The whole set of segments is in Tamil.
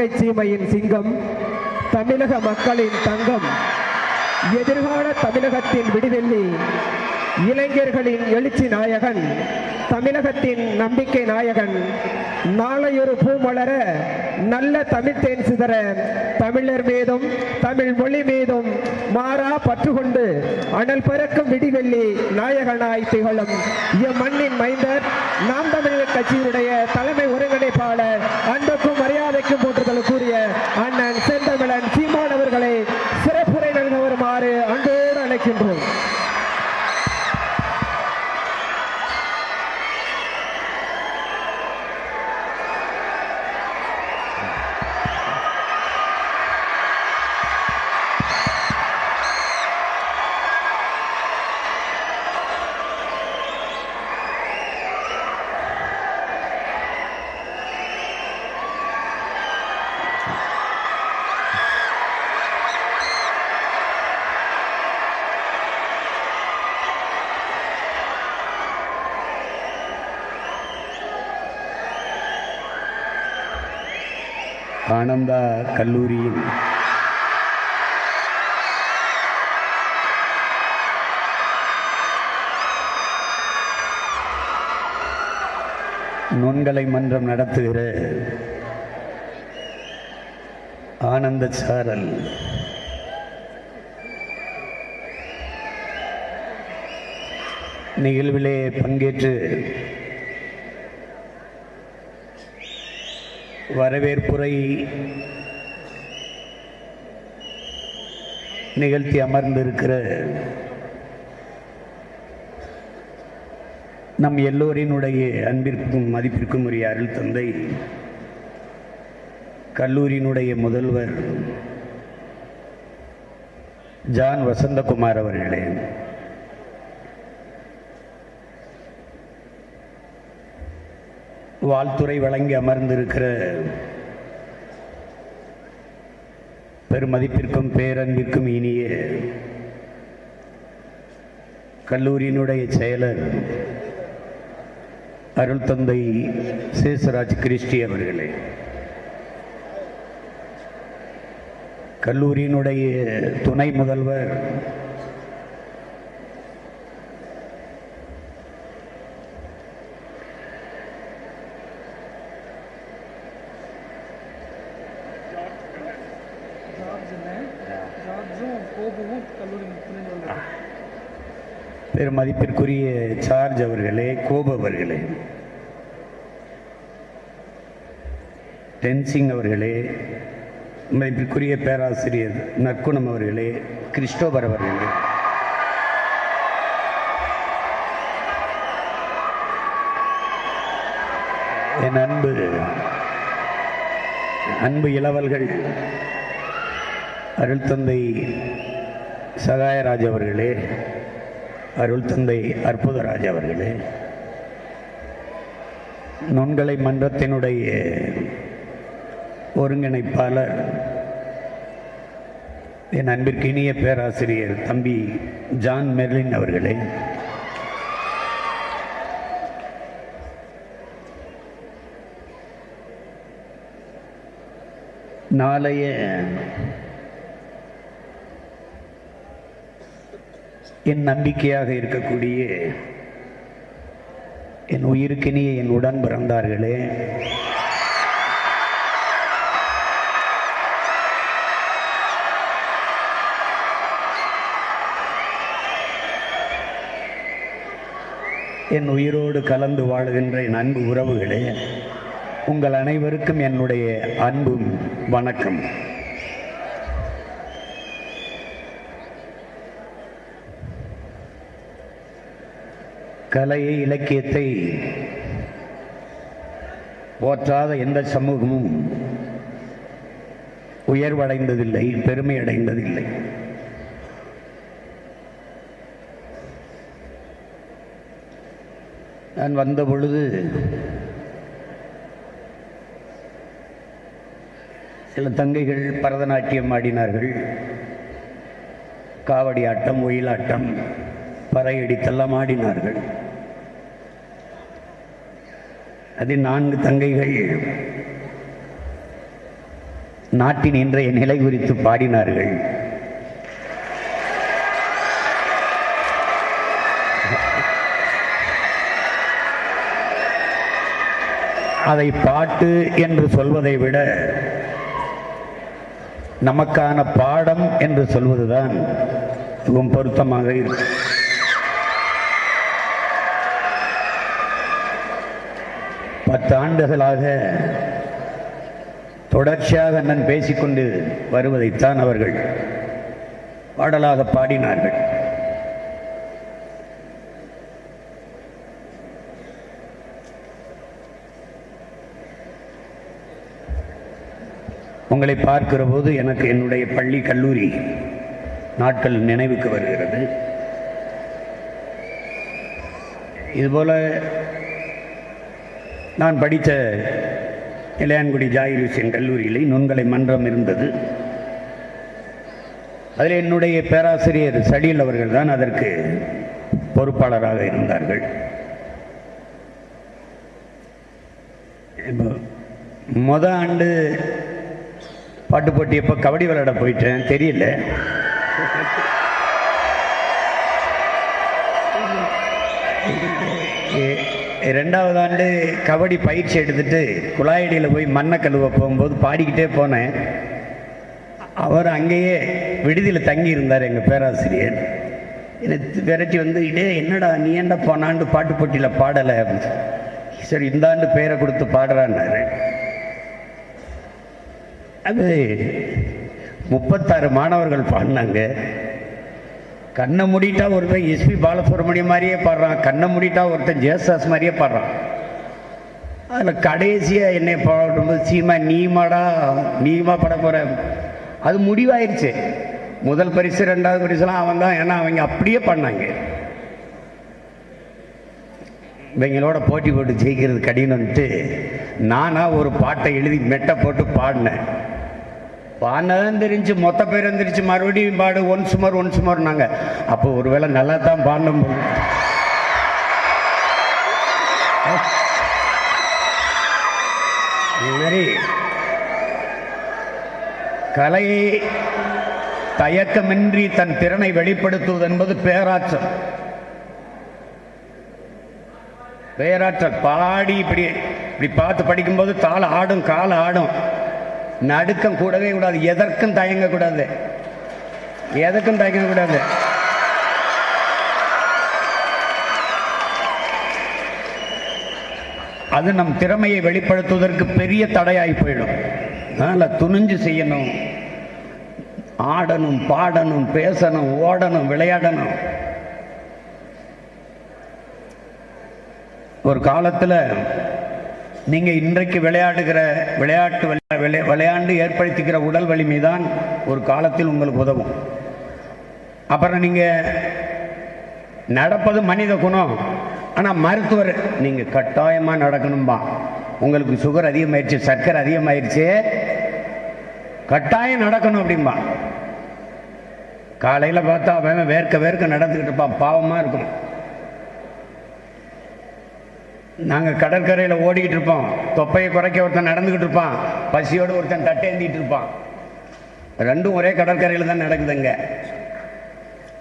சீமையின் சிங்கம் தமிழக மக்களின் தங்கம். எதிர்கால தமிழகத்தின் விடிவெள்ளி இளைஞர்களின் எழுச்சி நாயகன் தமிழகத்தின் நம்பிக்கை நாயகன். நாளையொரு பூமலர நல்ல தமிழ் தேன் சிதற. தமிழர் மீதும் தமிழ் மொழி மீதும் மாறா பற்று கொண்டு அனல் பறக்கும் விடிவெள்ளி நாயகனாய் திகழும். மண்ணின் மைந்தர் நாம் தமிழர் கட்சியினுடைய தலைமை ஒருங்கிணைப்பாளர் கல்லூரியின் நுண்கலை மன்றம் நடத்துகிற ஆனந்த சாரல். நிகழ்விலே பங்கேற்று வரவேற்புரை நிகழ்த்தி அமர்ந்திருக்கிற நம் எல்லோரினுடைய அன்பிற்கும் மதிப்பிற்கும் உரிய அருள் தந்தை கல்லூரியினுடைய முதல்வர் ஜான் வசந்தகுமார் அவர்களே. வாழ்த்துறை வழங்கி அமர்ந்திருக்கிற பெருமதிப்பிற்கும் பேரன்பிற்கும் இனிய கல்லூரியினுடைய செயலர் அருள் தந்தை சேசராஜ் கிறிஸ்டி அவர்களே. கல்லூரியினுடைய துணை முதல்வர் பெருமதிப்பிற்குரிய சார்ஜ் அவர்களே கோபு அவர்களே. டென்சிங் அவர்களே மதிப்பிற்குரிய பேராசிரியர் நற்குணம் அவர்களே கிறிஸ்டோபர் அவர்களே. என் அன்பு அன்பு இளவல்கள் அருள் தந்தை சகாயராஜ் அவர்களே அருள் தந்தை அற்புதராஜ் அவர்களே நுண்கலை மன்றத்தினுடைய ஒருங்கிணைப்பாளர் என் அன்பிற்கு இனிய பேராசிரியர் தம்பி ஜான் மெர்லின் அவர்களே நாளைய என் நம்பிக்கையாக இருக்கக்கூடிய என் உயிருக்கினிய என் உடன் பிறந்தார்களே. என் உயிரோடு கலந்து வாழுகின்ற என் அன்பு உறவுகளே உங்கள் அனைவருக்கும் என்னுடைய அன்பும் வணக்கம். கலையை இலக்கியத்தை போற்றாத எந்த சமூகமும் உயர்வடைந்ததில்லை பெருமை அடைந்ததில்லை நான் வந்த பொழுது சில தங்கைகள் பரதநாட்டியம் ஆடினார்கள். காவடி ஆட்டம் ஒயிலாட்டம் பறையடித்தெல்லாம் ஆடினார்கள். அதில் நான்கு தங்கைகள். நாட்டின் இன்றைய நிலை குறித்து பாடினார்கள். அதை பாட்டு என்று சொல்வதை விட நமக்கான பாடம் என்று சொல்வதுதான் மிகவும் பொருத்தமாக இருக்கும். பத்து ஆண்டுகளாக தொடர்ச்சியாக நான் பேசிக்கொண்டு வருவதைத்தான் அவர்கள் பாடலாக பாடினார்கள். உங்களை பார்க்கிற போது எனக்கு என்னுடைய பள்ளி கல்லூரி நாட்கள் நினைவுக்கு வருகிறது. இதுபோல நான் படித்த இளையான்குடி ஜாயிர் ஹுசேன் கல்லூரியில் நுண்கலை மன்றம் இருந்தது. அதில் என்னுடைய பேராசிரியர் சடில் அவர்கள் தான் அதற்கு பொறுப்பாளராக இருந்தார்கள். இப்போ முத ஆண்டு பாட்டு போட்டி எப்போ கபடி விளையாட போயிட்டேன் தெரியல. ஏ ரெண்டாவது ஆண்டு கபடி பயிற்சி எடுத்துட்டு குழாயடியில் போய் மண்ணை கழுவ போகும்போது பாடிக்கிட்டே போனேன். அவர் அங்கேயே விடுதியில் தங்கி இருந்தார் எங்கள் பேராசிரியர். என்னை விரட்டி வந்து இதே என்னடா நீ ஏன்டா போனாண்டு பாட்டு போட்டியில் பாடலை? அப்படின்னு சரி இந்த ஆண்டு பேரை கொடுத்து பாடுறான்னாரு. அது முப்பத்தாறு மாணவர்கள் பாடினாங்க. கண்ணை மூடிட்டா ஒருத்தன் எஸ்பி பாலசுப்ரமணியம் மாதிரியே பாடுறான். கண்ணை மூடிட்டா ஒருத்தன் ஜேசாஸ் மாதிரியே பாடுறான். அதில் கடைசியாக என்னை பாடும்போது சீமா நீமாடா நீமா பட போகிற அது முடிவாயிருச்சு. முதல் பரிசு ரெண்டாவது பரிசுலாம் அவன் தான். ஏன்னா அவங்க அப்படியே பண்ணாங்க இவங்களோட போட்டி போட்டு ஜெயிக்கிறது கடினம்ட்டு நானாக ஒரு பாட்டை எழுதி மெட்டை போட்டு பாடினேன். பாடினதும் தெரிஞ்சு மொத்த பேரும் தெரிஞ்சு மறுபடியும் பாடு ஒன் சுமார் ஒன் சுமார்னாங்க. அப்போ ஒருவேளை நல்லா தான் பாடணும் போல. மாதிரி கலையை தயக்கமின்றி தன் திறனை வெளிப்படுத்துவது என்பது பேராற்றல் பேராற்றல் பாடி இப்படி இப்படி பார்த்து படிக்கும்போது தாள ஆடும் கால ஆடும். நடுக்கம் கூடவே கூடாது. எதற்கும் தயங்கக்கூடாது எதற்கும் தயங்கக்கூடாது அது நம் திறமையை வெளிப்படுத்துவதற்கு பெரிய தடையாகி போயிடும். அதனால் துணிஞ்சு செய்யணும். ஆடணும் பாடணும் பேசணும் ஓடணும் விளையாடணும். ஒரு காலத்தில் நீங்கள் இன்றைக்கு விளையாடுகிற விளையாட்டு விளையா- விளையாண்டு ஏற்படுத்திக்கிற உடல் வலிமை தான் ஒரு காலத்தில் உங்களுக்கு உதவும். அப்புறம் நீங்கள் நடப்பது மனித குணம். ஆனால் மருத்துவர் நீங்கள் கட்டாயமாக நடக்கணும்பா. உங்களுக்கு சுகர் அதிகமாயிடுச்சு சர்க்கரை அதிகமாயிடுச்சு கட்டாயம் நடக்கணும் அப்படிம்பா. காலையில் பார்த்தா அவன் வேர்க்க வேர்க்க நடந்துக்கிட்டு இருப்பான். பாவமாக இருக்கும். நாங்கள் கடற்கரையில் ஓடிக்கிட்டு இருப்போம். தொப்பையை குறைக்க ஒருத்தன் நடந்துக்கிட்டு இருப்பான். பசியோடு ஒருத்தன் தட்டேந்திட்டு இருப்பான். ரெண்டும் ஒரே கடற்கரையில் தான் நடக்குதுங்க.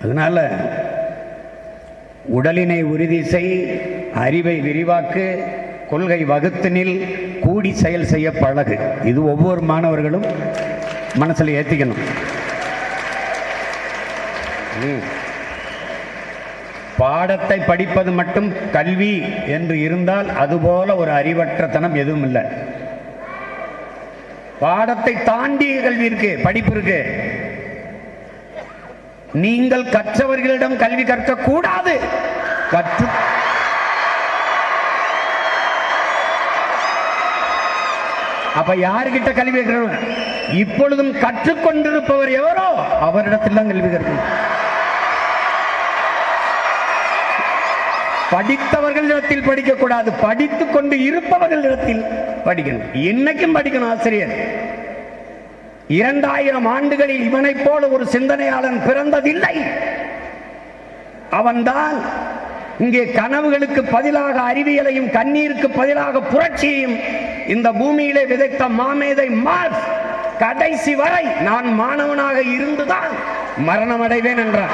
அதனால உடலினை உறுதி செய் அறிவை விரிவாக்கு கொள்கை வகுத்தினில் கூடி செயல் செய்ய பழகு. இது ஒவ்வொரு மாணவர்களும் மனசில் ஏற்றிக்கணும் ம். பாடத்தை படிப்பது மட்டும் கல்வி என்று இருந்தால் அதுபோல ஒரு அறிவற்றத்தனம் எதுவும் இல்லை. பாடத்தை தாண்டிய கல்வி இருக்கு படிப்பு இருக்கு. நீங்கள் கற்றவர்களிடம் கல்வி கற்க கூடாது கற்று அப்ப யாருக்கிட்ட கல்வி கற்கணும்? இப்பொழுதும் கற்றுக்கொண்டிருப்பவர் எவரோ? அவரிடத்தில் தான் கல்வி கற்கணும். படித்தவர்களிடத்தில் படிக்கக்கூடாது. படித்துக் கொண்டு இருப்பவர்களிடத்தில் படிக்கணும். இன்னைக்கும் படிக்கணும் ஆசிரியர். இரண்டாயிரம் ஆண்டுகளில் இவனைப் போல ஒரு சிந்தனையாளன் பிறந்ததில்லை. அவன்தான் இங்கே கனவுகளுக்கு பதிலாக அறிவியலையும் கண்ணீருக்கு பதிலாக புரட்சியையும் இந்த பூமியிலே விதைத்த மாமேதை மார்க்ஸ். கடைசி வரை நான் மாணவனாக இருந்துதான் மரணம் அடைவேன் என்றான்.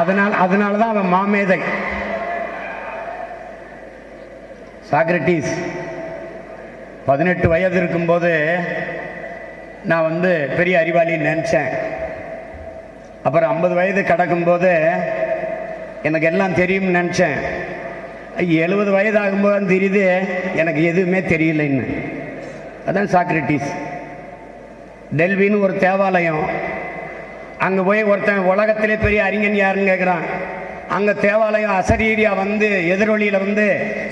அதனால் அதனால தான் அவன் மாமேதை. சாக்ரட்டிஸ் பதினெட்டு வயது இருக்கும்போது நான் வந்து பெரிய அறிவாளின்னு நினச்சேன். அப்புறம் ஐம்பது வயது கடக்கும்போது எனக்கு எல்லாம் தெரியும்னு நினச்சேன். எழுபது வயது ஆகும்போது தான் தெரியுது எனக்கு எதுவுமே தெரியலைன்னு. அதான் சாக்ரட்டிஸ். டெல்வின்னு ஒரு தேவாலயம். அங்கே போய் ஒருத்தன் உலகத்திலே பெரிய அறிஞன் யாருன்னு கேட்குறான் அங்கே தேவாலயம் அசரீரியா வந்து எதிரொலியில் வந்து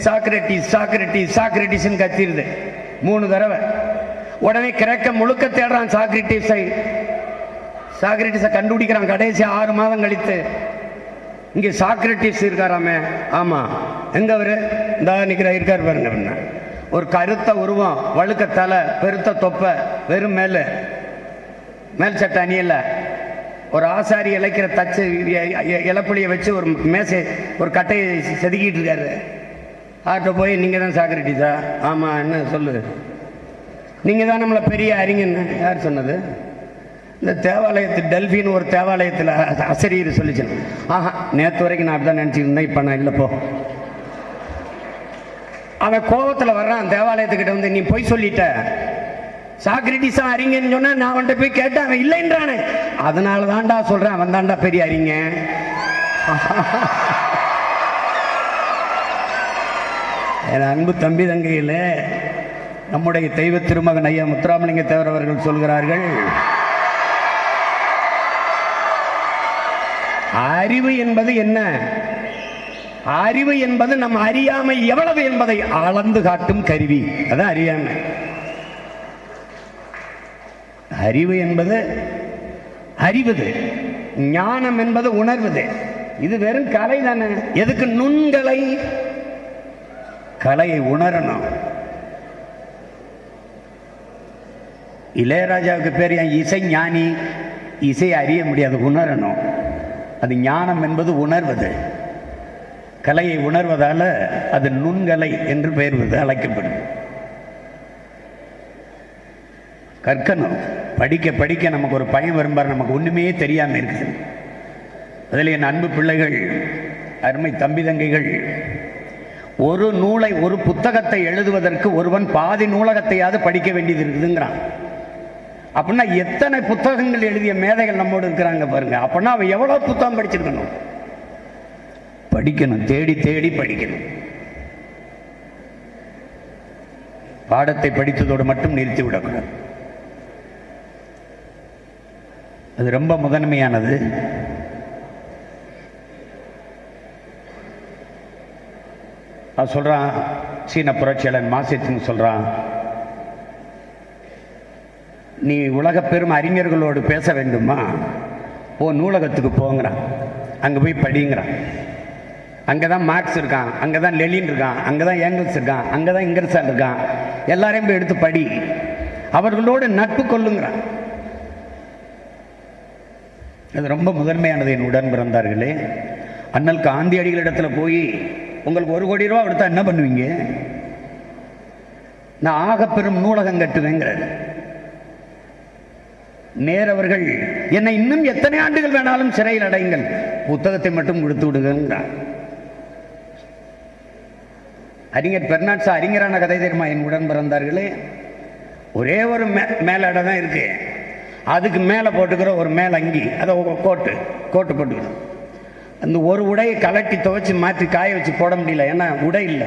சாக்ரட்டிஸ் சாக்ரட்டிஸ் சாக்ரட்டிஸ்ன்னு கத்திடுது மூணு தடவை. உடனே கிரக்க முழுக்க தேடுறான் சாக்ரட்டிஸை. சாக்ரட்டிஸை கண்டுபிடிக்கிறான். கடைசி ஆறு மாதம் கழித்து. இங்கே சாக்ரட்டிஸ் இருக்காராமே. ஆமாம் எங்கே அவர்? இந்த நிற்கிற இருக்கார் பாருங்க ஒரு கருத்த உருவம் வழுக்க தலை பெருத்த தொப்பை வெறும் மேல். மேல் சட்டை அணியல. ஒரு ஆசாரி இழைக்கிற தச்சு இலப்புளியை வச்சு ஒரு மேசை ஒரு கட்டையை செதுக்கிட்டு இருக்காரு. ஆட்ட போய் நீங்கள் தான் சாக்ரட்டிஸா ஆமாம் என்ன சொல்லு. நீங்கள் தான் நம்மளை பெரிய அறிஞன்னு யார் சொன்னது? இந்த தேவாலயத்து டெல்பின்னு ஒரு தேவாலயத்தில் அசரீர் சொல்லிச்சு ஆஹா நேற்று வரைக்கும் நான் அப்படி தான் இருந்தேன். இப்போ நான் இல்லை போ. அவன் கோபத்தில் வர்றான் தேவாலயத்துக்கிட்ட வந்து நீ பொய் சொல்லிட்ட. சாக்ரட்டிஸா அறிஞன்னு சொன்னா நான் அவன்கிட்ட போய் கேட்டேன் அவன் இல்லைன்றானே அதனால தான்டா சொல்றேன் அவன் தான்டா பெரிய அறிஞ என் அன்பு தம்பி தங்கையில் நம்முடைய தெய்வ திருமகன் ஐயா முத்துராமலிங்க தேவர் அவர்கள் சொல்கிறார்கள் அறிவு என்பது என்ன? அறிவு என்பது நம் அறியாமை எவ்வளவு என்பதை அளந்து காட்டும் கருவி. அதான் அறியாமை. அறிவு என்பது அறிவது ஞானம் என்பது உணர்வது. இது வெறும் கலை தானே. எதுக்கு நுண்கலை? கலையை உணரணும். இளையராஜாவுக்கு பேர் என் இசை ஞானி? இசை அறிய முடியாது உணரணும். அது ஞானம் என்பது உணர்வது. கலையை உணர்வதால அது நுண்கலை என்று பெயர் அழைக்கப்படும். கற்கணும். படிக்க படிக்க நமக்கு ஒரு பயம் வரும்பார். நமக்கு ஒன்றுமே தெரியாமல் இருக்குது. அதில் என் அன்பு பிள்ளைகள் அருமை தம்பி தங்கைகள் ஒரு நூலை ஒரு புத்தகத்தை எழுதுவதற்கு ஒருவன் பாதி நூலகத்தையாவது படிக்க வேண்டியது இருக்குதுங்கிறான். அப்படின்னா எத்தனை புத்தகங்கள் எழுதிய மேதைகள் நம்மோடு இருக்கிறாங்க பாருங்க. அப்படின்னா அவன் எவ்வளோ புத்தகம் படிச்சிருக்கணும்? படிக்கணும். தேடி தேடி படிக்கணும். பாடத்தை படித்ததோடு மட்டும் நிறுத்திவிடக்கூடாது. அது ரொம்ப முதன்மையானது. அது சொல்கிறான் சீன புரட்சியாளன் மாசித்துன்னு சொல்கிறான் நீ உலக பெரும் அறிஞர்களோடு பேச வேண்டுமா? ஓ நூலகத்துக்கு போங்கிறான். அங்கே போய் படிங்கிறான். அங்கே தான் மார்க்ஸ் இருக்கான் அங்கே தான் லெலின் இருக்கான் அங்கே தான் ஏங்கிள்ஸ் இருக்கான் அங்கே தான் இங்கர்சான் இருக்கான். எல்லாரையும் போய் எடுத்து படி. அவர்களோடு நட்பு கொள்ளுங்கிறான். அது ரொம்ப முதன்மையானது என் உடன் பிறந்தார்களே. அண்ணல் காந்தியடிகளிடத்தில் போய் உங்களுக்கு ஒரு கோடி ரூபா கொடுத்தா என்ன பண்ணுவீங்க? நான் ஆகப்பெரும் நூலகம் கட்டுவேங்கிறார். நேரவர்கள் என்னை இன்னும் எத்தனை ஆண்டுகள் வேணாலும் சிறையில் அடையுங்கள். புத்தகத்தை மட்டும் கொடுத்து விடுங்கிறார் அறிஞர் பெர்னாட்ஸா அறிஞரான கதை தெரியுமா? என் உடன் பிறந்தார்களே. ஒரே ஒரு மே தான் இருக்கு. அதுக்கு மேலே போட்டுக்கிற ஒரு மேலே அங்கி அதை கோட்டு கோட்டு போட்டுக்கணும். அந்த ஒரு உடையை கலட்டி துவைச்சி மாற்றி காய வச்சு போட முடியல. ஏன்னா உடை இல்லை.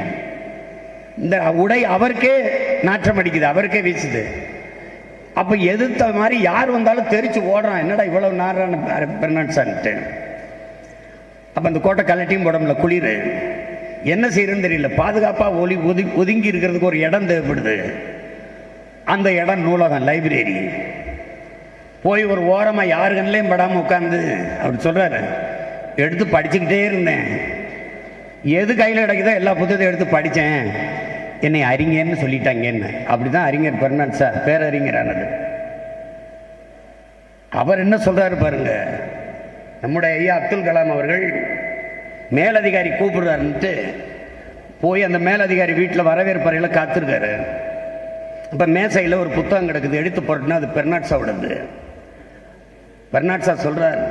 இந்த உடை அவருக்கே நாற்றம் அடிக்குது அவருக்கே வீசுது. அப்போ எதிர்த்த மாதிரி யார் வந்தாலும் தெரிச்சு ஓடுறான். என்னடா இவ்வளவு நாரான பெர்னாட்ஸான்ட்டு அப்போ அந்த கோட்டை கலட்டியும் போட முடியல. குளிர். என்ன செய்யறதுன்னு தெரியல. பாதுகாப்பாக ஒலி ஒதுங்கி ஒதுங்கி இருக்கிறதுக்கு ஒரு இடம் தேவைப்படுது. அந்த இடம் நூலகம் லைப்ரரி. போய் ஒரு ஓரமாக யாரு கண்ணிலையும் படாமல் உட்காந்து அவர் சொல்கிறாரு எடுத்து படிச்சுக்கிட்டே இருந்தேன். எது கையில் கிடைக்குதோ எல்லா புத்தகத்தையும் எடுத்து படித்தேன் என்னை அறிஞர்னு சொல்லிட்டாங்கன்னு. அப்படி தான் அறிஞர் பெர்னாட் சார் பேரறிஞரானது அவர். என்ன சொல்கிறாரு பாருங்க. நம்முடைய ஐயா அப்துல் கலாம் அவர்கள் மேலதிகாரி கூப்பிடுறாருன்ட்டு போய் அந்த மேலதிகாரி வீட்டில் வரவேற்பறையில் காத்திருக்காரு. இப்போ மேசையில் ஒரு புத்தகம் கிடக்குது. எடுத்து போட்டுன்னா அது பெர்னாட்ஸாவோடது பெர்னாட்ஸா சொல்றார்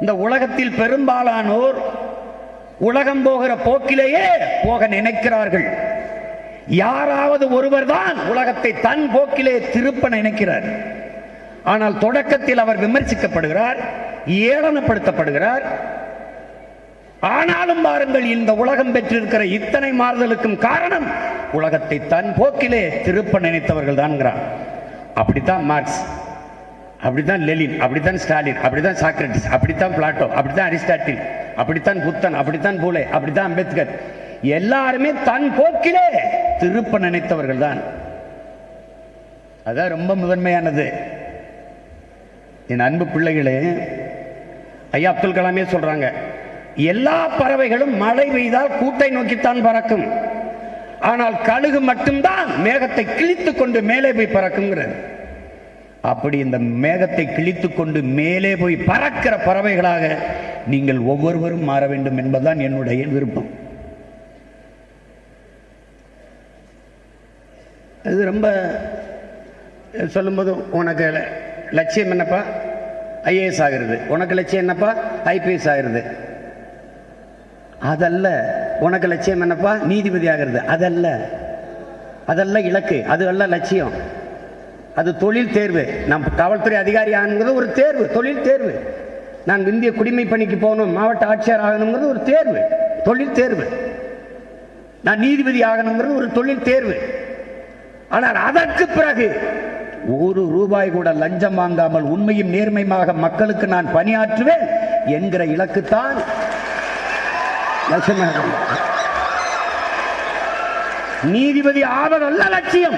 இந்த உலகத்தில் பெரும்பாலானோர் உலகம் போகிற போக்கிலேயே போக நினைக்கிறார்கள். யாராவது ஒருவர் தான் உலகத்தை தன் போக்கிலே திருப்ப நினைக்கிறார். ஆனால் தொடக்கத்தில் அவர் விமர்சிக்கப்படுகிறார் ஏளனப்படுத்தப்படுகிறார். ஆனாலும் பாருங்கள் இந்த உலகம் பெற்றிருக்கிற இத்தனை மாறுதலுக்கும் காரணம் உலகத்தை தன் போக்கிலே திருப்ப நினைத்தவர்கள் தான்ங்கிறார் அப்படித்தான் மார்க்ஸ். அப்படித்தான் லெலின் அப்படித்தான் ஸ்டாலின் அப்படித்தான் சாக்ரட்டிஸ் அப்படித்தான் பிளாட்டோ அப்படித்தான் அரிஸ்டாட்டில் அப்படித்தான் புத்தன் அப்படித்தான் பூலே அப்படித்தான் அம்பேத்கர். எல்லாருமே தன் போக்கிலே திருப்ப நினைத்தவர்கள் தான் அதான் ரொம்ப முதன்மையானது. என் அன்பு பிள்ளைகளே ஐயா அப்துல் கலாமே சொல்றாங்க எல்லா பறவைகளும் மழை பெய்தால் கூட்டை நோக்கித்தான் பறக்கும். ஆனால் கழுகு மட்டும்தான் மேகத்தை கிழித்து கொண்டு மேலே போய் பறக்குங்கிறது. அப்படி இந்த மேகத்தை கிழித்து கொண்டு மேலே போய் பறக்கிற பறவைகளாக நீங்கள் ஒவ்வொருவரும் மாற வேண்டும் என்பதுதான் என்னுடைய விருப்பம். இது ரொம்ப சொல்லும்போது உனக்கு லட்சியம் என்னப்பா? ஐஏஎஸ் ஆகிறது. உனக்கு லட்சியம் என்னப்பா? ஐபிஎஸ் ஆகிறது. அதல்ல உனக்கு லட்சியம் என்னப்பா? நீதிபதி ஆகிறது. அதல்ல. அதல்ல இலக்கு. அது அல்ல லட்சியம். அது தொழில் தேர்வு. நம் காவல்துறை அதிகாரி ஆகணுங்கிறது ஒரு தேர்வு தொழில் தேர்வு. நான் இந்திய குடிமை பணிக்கு போகணும் மாவட்ட ஆட்சியர் ஆகணுங்கிறது ஒரு தேர்வு தொழில் தேர்வு. நான் நீதிபதி ஆகணுங்கிறது ஒரு தொழில் தேர்வு. ஆனால் அதற்கு பிறகு ஒரு ரூபாய் கூட லஞ்சம் வாங்காமல் உண்மையும் நேர்மையாக மக்களுக்கு நான் பணியாற்றுவேன் என்கிற இலக்குத்தான் லட்சுமணன் நீதிபதி ஆவதல்ல லட்சியம்.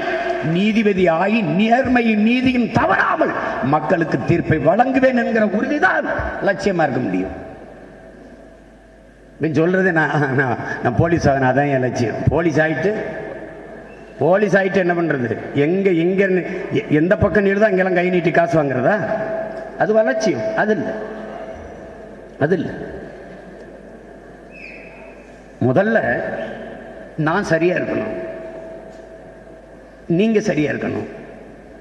நீதிபதி ஆகி நேர்மையும் நீதியும் தவறாமல் மக்களுக்கு தீர்ப்பை வழங்குவேன் என்கிற உறுதிதான் லட்சியமா இருக்க முடியும். சொல்றது நான் நான் போலீஸ் ஆகினா அதான் என் லட்சியம். போலீஸ் ஆயிட்டு போலீஸ் ஆயிட்டு என்ன பண்றது? எங்க எங்க எ- எந்த பக்கம் நிறுதா இங்கெல்லாம் கை நீட்டி காசு வாங்குறதா? அது லட்சியம். அது இல்லை. அது இல்லை. முதல்ல நான் சரியா இருக்கணும். நீங்க சரியா இருக்கணும்.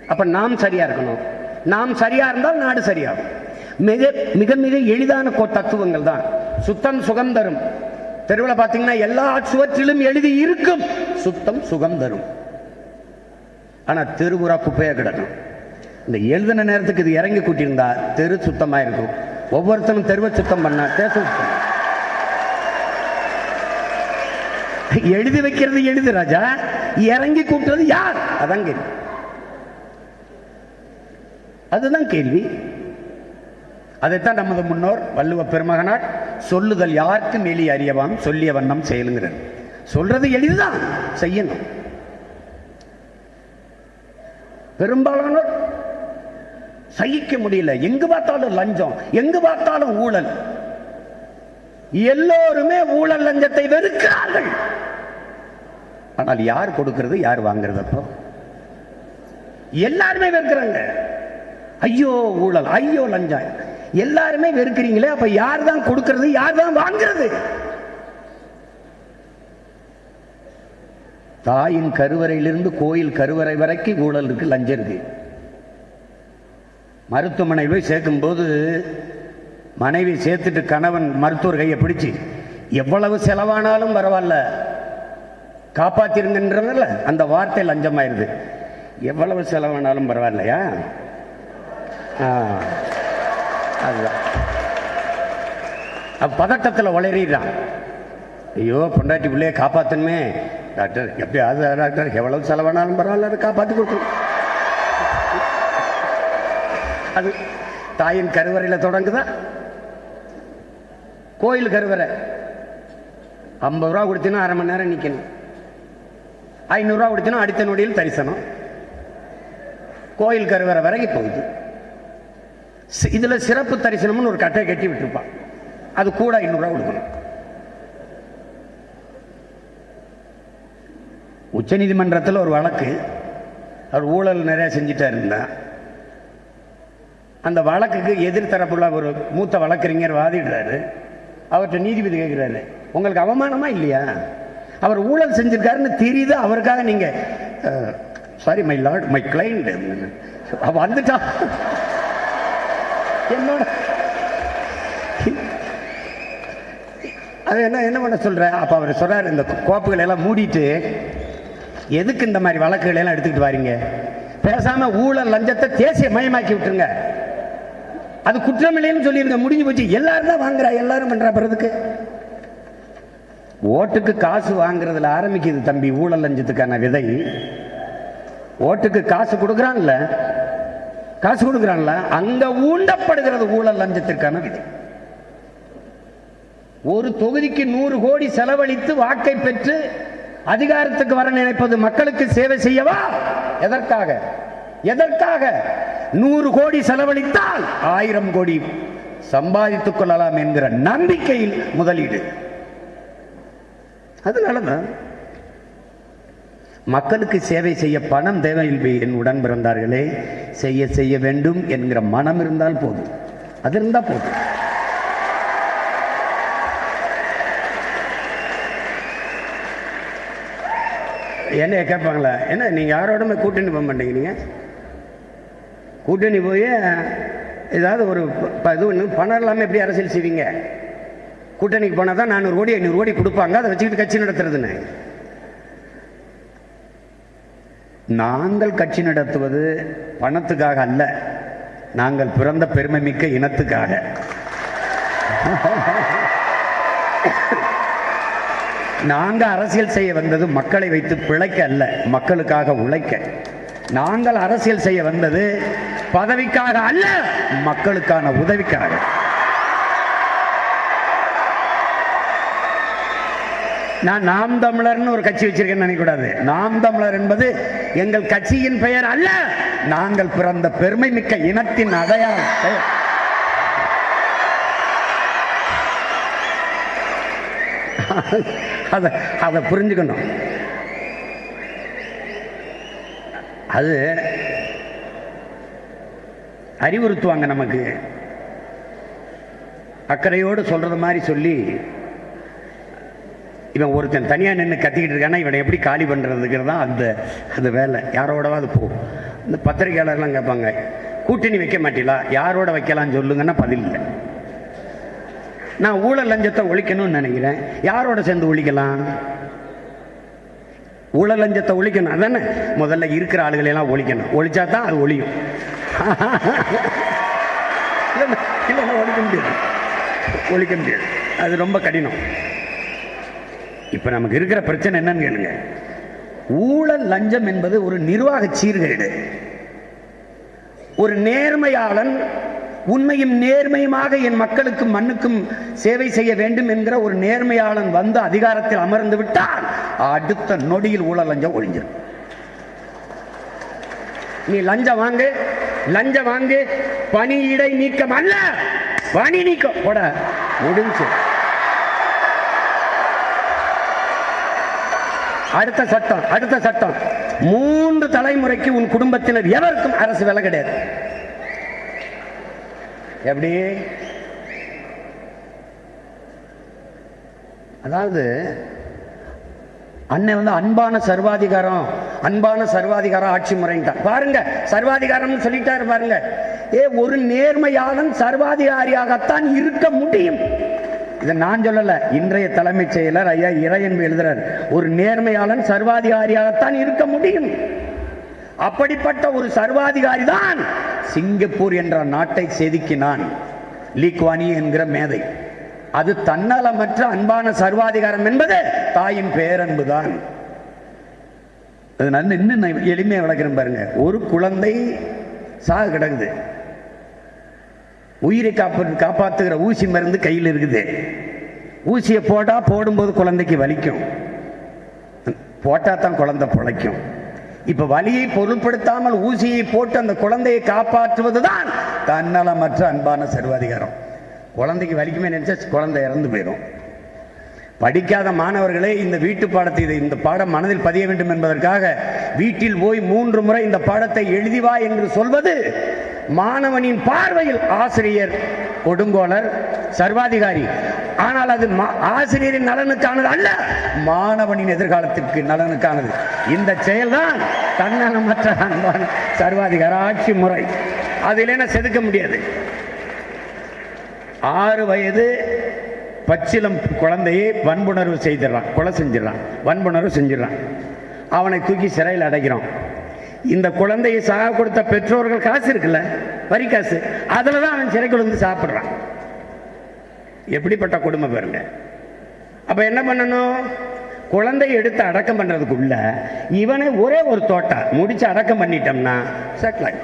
அப்ப நாம் சரியா இருக்கணும். நாம் சரியா இருந்தால் நாடு சரியாகும். மிக மிக மிக எளிதான கோ தத்துவங்கள் தான். சுத்தம் சுகம் தரும். தெருவில் பார்த்தீங்கன்னா எல்லா சுவற்றிலும் எழுதி இருக்கும். சுத்தம் சுகம் தரும். ஆனா தெருபுறா குப்பையா கிடக்கும். இந்த எழுதின நேரத்துக்கு இது இறங்கி கூட்டியிருந்தா தெரு சுத்தமாக இருக்கும் ஒவ்வொருத்தனும் தெருவை சுத்தம் பண்ணா தேசம் சுத்தம். எழுதி வைக்கிறது எழுது ராஜா. இறங்கி கூட்டுறது யார்? அதான் கேள்வி. அதுதான் கேள்வி. அதைத்தான் நமது முன்னோர் வள்ளுவ பெருமகனார் சொல்லுதல் யாருக்கு மேலி அறியவாம் சொல்லிய வண்ணம் செயலுங்கிறார். சொல்றது எளிதுதான் செய்யணும். பெரும்பாலானோர் சகிக்க முடியல. எங்கு பார்த்தாலும் லஞ்சம் எங்கு பார்த்தாலும் ஊழல். எல்லோருமே ஊழல் லஞ்சத்தை வெறுக்கிறார்கள். ஆனால் யார் கொடுக்கிறது யார் வாங்குறது அப்போ? எல்லாருமே வெறுக்கிறாங்க. ஐயோ ஊழல் ஐயோ லஞ்சம். எல்லாருமே வெறுக்கிறீங்களே அப்ப யார் தான் கொடுக்கிறது யார் தான் வாங்குறது? தாயின் கருவறையிலிருந்து கோயில் கருவறை வரைக்கும் ஊழல் இருக்கு லஞ்சம் இருக்கு. மருத்துவமனையில் போய் சேர்க்கும்போது மனைவி சேர்த்துட்டு கணவன் மருத்துவர் கையை பிடிச்சு எவ்வளவு செலவானாலும் பரவாயில்ல. காப்பாத்திருங்கன்றதுல அந்த வார்த்தை லஞ்சமாயிருது. எவ்வளவு செலவானாலும் பரவாயில்லையா? ஆ, அதுதான். பதட்டத்தில் உளறிடுறான். ஐயோ பொண்டாட்டி பிள்ளைய காப்பாத்தணுமே. டாக்டர் எப்படியாவது டாக்டர் எவ்வளவு செலவானாலும் பரவாயில்ல அதை காப்பாற்றி கொடுக்கணும். அது தாயின் கருவறையில் தொடங்குதா? கோயில் கருவறை. ஐம்பது ரூபா கொடுத்தீங்கன்னா அரை மணி நேரம் நிற்கணும் ஐநூறுரூவா கொடுத்தனும் அடுத்த நொடியில் தரிசனம். கோயில் கருவறை வரைக்கும் போகுது. இதில் சிறப்பு தரிசனம்னு ஒரு கட்டை கட்டி விட்டுருப்பான். அது கூட ஐநூறுரூவா கொடுக்கணும். உச்சநீதிமன்றத்தில் ஒரு வழக்கு. அவர் ஊழல் நிறைய செஞ்சுட்டா இருந்தா அந்த வழக்குக்கு எதிர்த்தரப்புள்ள ஒரு மூத்த வழக்கறிஞர் வாதிடுறாரு. அவர்கிட்ட நீதிபதி கேட்குறாரு உங்களுக்கு அவமானமா இல்லையா? அவர் ஊழல் செஞ்சிருக்காருன்னு தெரியுது அவருக்காக நீங்க sorry my lord my client வந்துட்டா. என்னோட அது என்ன என்ன பண்ண சொல்ற? அப்ப அவர் சொல்றாரு இந்த கோப்புகளை எல்லாம் மூடிட்டு எதுக்கு இந்த மாதிரி வழக்குகளை எல்லாம் எடுத்துக்கிட்டு வாரீங்க? பேசாம ஊழல் லஞ்சத்தை தேசிய மயமாக்கி விட்டுருங்க. அது குற்றமில்லைன்னு சொல்லிருங்க முடிஞ்சு போச்சு. எல்லாரும் தான் வாங்குறா எல்லாரும் பண்றா பிறதுக்கு ஓட்டுக்கு காசு வாங்குறதுல ஆரம்பிக்குது தம்பி ஊழல் லஞ்சத்துக்கான விதை. ஓட்டுக்கு காசு கொடுக்குறான்ல? காசு கொடுக்குறான்ல? அங்க ஊண்டப்படுகிறது ஊழல் லஞ்சத்திற்கான விதை. ஒரு தொகுதிக்கு நூறு கோடி செலவழித்து வாக்கை பெற்று அதிகாரத்துக்கு வர நினைப்பது மக்களுக்கு சேவை செய்யவா? எதற்காக? எதற்காக? நூறு கோடி செலவழித்தால் ஆயிரம் கோடி சம்பாதித்துக் கொள்ளலாம் என்கிற நம்பிக்கையில் முதலீடு. அதனால தான் மக்களுக்கு சேவை செய்ய பணம் தேவையில்லை என் உடன் பிறந்தார்களே செய்ய செய்ய வேண்டும் என்கிற மனம் இருந்தால் போதும். அது இருந்தால் போதும். என்ன கேட்பாங்களா என்ன நீங்கள் யாரோடமே கூட்டணி போக மாட்டேங்கிறீங்க கூட்டணி போய் ஏதாவது ஒரு இது ஒன்று பணம் இல்லாமல் எப்படி அரசியல் செய்வீங்க? கூட்டணிக்கு போனால் தான் நானூறு கோடி ஐநூறு கோடி கொடுப்பாங்க. அதை வச்சுக்கிட்டு கட்சி நடத்துறதுன்னு. நாங்கள் கட்சி நடத்துவது பணத்துக்காக அல்ல. நாங்கள் பிறந்த பெருமை மிக்க இனத்துக்காக. நாங்கள் அரசியல் செய்ய வந்தது மக்களை வைத்து பிழைக்க அல்ல மக்களுக்காக உழைக்க. நாங்கள் அரசியல் செய்ய வந்தது பதவிக்காக அல்ல மக்களுக்கான உதவிக்காக. நான் நாம் தமிழர்னு ஒரு கட்சி வச்சிருக்கேன்னு நினைக்கக்கூடாது. நாம் தமிழர் என்பது எங்கள் கட்சியின் பெயர் அல்ல நாங்கள் பிறந்த பெருமை மிக்க இனத்தின் அடையாளம். பெயர் அதை அதை புரிஞ்சுக்கணும். அது அறிவுறுத்துவாங்க நமக்கு. அக்கறையோடு சொல்றது மாதிரி சொல்லி இவன் ஒருத்தன் தனியாக நின்று கத்திக்கிட்டு இருக்கான்னா இவனை எப்படி காலி பண்ணுறதுங்கிறது தான் அந்த அந்த வேலை. யாரோடவாது போகும் இந்த பத்திரிகையாளர்லாம் கேட்பாங்க கூட்டணி வைக்க மாட்டீங்களா? யாரோட வைக்கலாம்னு சொல்லுங்கன்னா பதில் இல்லை. நான் ஊழல் லஞ்சத்தை ஒழிக்கணும்னு நினைக்கிறேன். யாரோட சேர்ந்து ஒழிக்கலாம்? ஊழல் லஞ்சத்தை ஒழிக்கணும். அதானே? முதல்ல இருக்கிற ஆளுகளையெல்லாம் ஒழிக்கணும். ஒழிச்சா தான் அது ஒழியும். இல்லை இல்லைன்னா ஒழிக்க முடியாது. ஒழிக்க முடியாது. அது ரொம்ப கடினம். இப்ப நமக்கு இருக்கிற பிரச்சனை என்னன்னு கேளுங்க. ஊழல் லஞ்சம் என்பது ஒரு நிர்வாக சீர்கேடு. ஒரு நேர்மையாளன் உண்மையும் நேர்மையுமாக என் மக்களுக்கும் மண்ணுக்கும் சேவை செய்ய வேண்டும் என்கிற ஒரு நேர்மையாளன் வந்து அதிகாரத்தில் அமர்ந்து விட்டால் அடுத்த நொடியில் ஊழல் லஞ்சம் ஒழிஞ்சிடும் நீ லஞ்சம் வாங்கு லஞ்சம் வாங்கு பணியிடை நீக்கம் அல்ல. பணி நீக்கம். போட முடிஞ்சு. அடுத்த சட்டம் அடுத்த சட்டம். மூன்று தலைமுறைக்கு உன் குடும்பத்தினர் எவருக்கும் அரசு வேலை கிடையாது. எப்படி? அதாவது அண்ணன் வந்து அன்பான சர்வாதிகாரம் அன்பான சர்வாதிகாரம் ஆட்சி முறைன்ட்டான். பாருங்க சர்வாதிகாரம்னு சொல்லிட்டாரு பாருங்க. ஏ ஒரு நேர்மையாளன் சர்வாதிகாரியாகத்தான் இருக்க முடியும். இதை நான் சொல்லல இன்றைய தலைமைச் செயலர் ஐயா இறையன்பு எழுதுறார் ஒரு நேர்மையாளன் சர்வாதிகாரியாகத்தான் இருக்க முடியும். அப்படிப்பட்ட ஒரு சர்வாதிகாரி தான் சிங்கப்பூர் என்ற நாட்டை செதுக்கினான் லீக்வானி என்கிற மேதை. அது தன்னலமற்ற அன்பான சர்வாதிகாரம் என்பது தாயின் பேரன்புதான் அதனால இன்னும் எளிமையை எளிமையா விளக்குறேன் பாருங்க. ஒரு குழந்தை சாக கிடக்குது. உயிரை காப்ப காப்பாற்றுகிற ஊசி மருந்து கையில் இருக்குது. ஊசியை போட்டால் போடும்போது குழந்தைக்கு வலிக்கும். போட்டால் தான் குழந்தை பிழைக்கும். இப்போ வலியை பொருட்படுத்தாமல் ஊசியை போட்டு அந்த குழந்தையை காப்பாற்றுவதுதான் தன்னலமற்ற அன்பான சர்வாதிகாரம். குழந்தைக்கு வலிக்குமே நினச்சா குழந்தை இறந்து போயிடும். படிக்காத மாணவர்களே இந்த வீட்டு பாடத்தை இதை இந்த பாடம் மனதில் பதிய வேண்டும் என்பதற்காக வீட்டில் போய் மூன்று முறை இந்த பாடத்தை எழுதி வா என்று சொல்வது மாணவனின் பார்வையில் ஆசிரியர் கொடுங்கோலர் சர்வாதிகாரி. ஆனால் அது மா- ஆசிரியரின் நலனுக்கானது அல்ல மாணவனின் எதிர்காலத்திற்கு நலனுக்கானது. இந்த செயல்தான் தன்னலமற்ற அன்பான சர்வாதிகார ஆட்சி முறை. அதில் செதுக்க முடியாது? ஆறு வயது பச்சிலம் குழந்தையை வன்புணர்வு செய்திடறான் கொலை செஞ்சிடறான் வன்புணர்வு செஞ்சிடறான். அவனை தூக்கி சிறையில் அடைக்கிறான். இந்த குழந்தையை சாக கொடுத்த பெற்றோர்கள் காசு இருக்குல்ல? வரி காசு. அதில் தான் அவன் சிறைக்குள் வந்து சாப்பிட்றான். எப்படிப்பட்ட கொடுமை பாருங்க. அப்போ என்ன பண்ணணும்? குழந்தையை எடுத்து அடக்கம் பண்ணுறதுக்குள்ள இவனை ஒரே ஒரு தோட்டா. முடிச்சு அடக்கம் பண்ணிட்டோம்னா செட்டில் ஆகி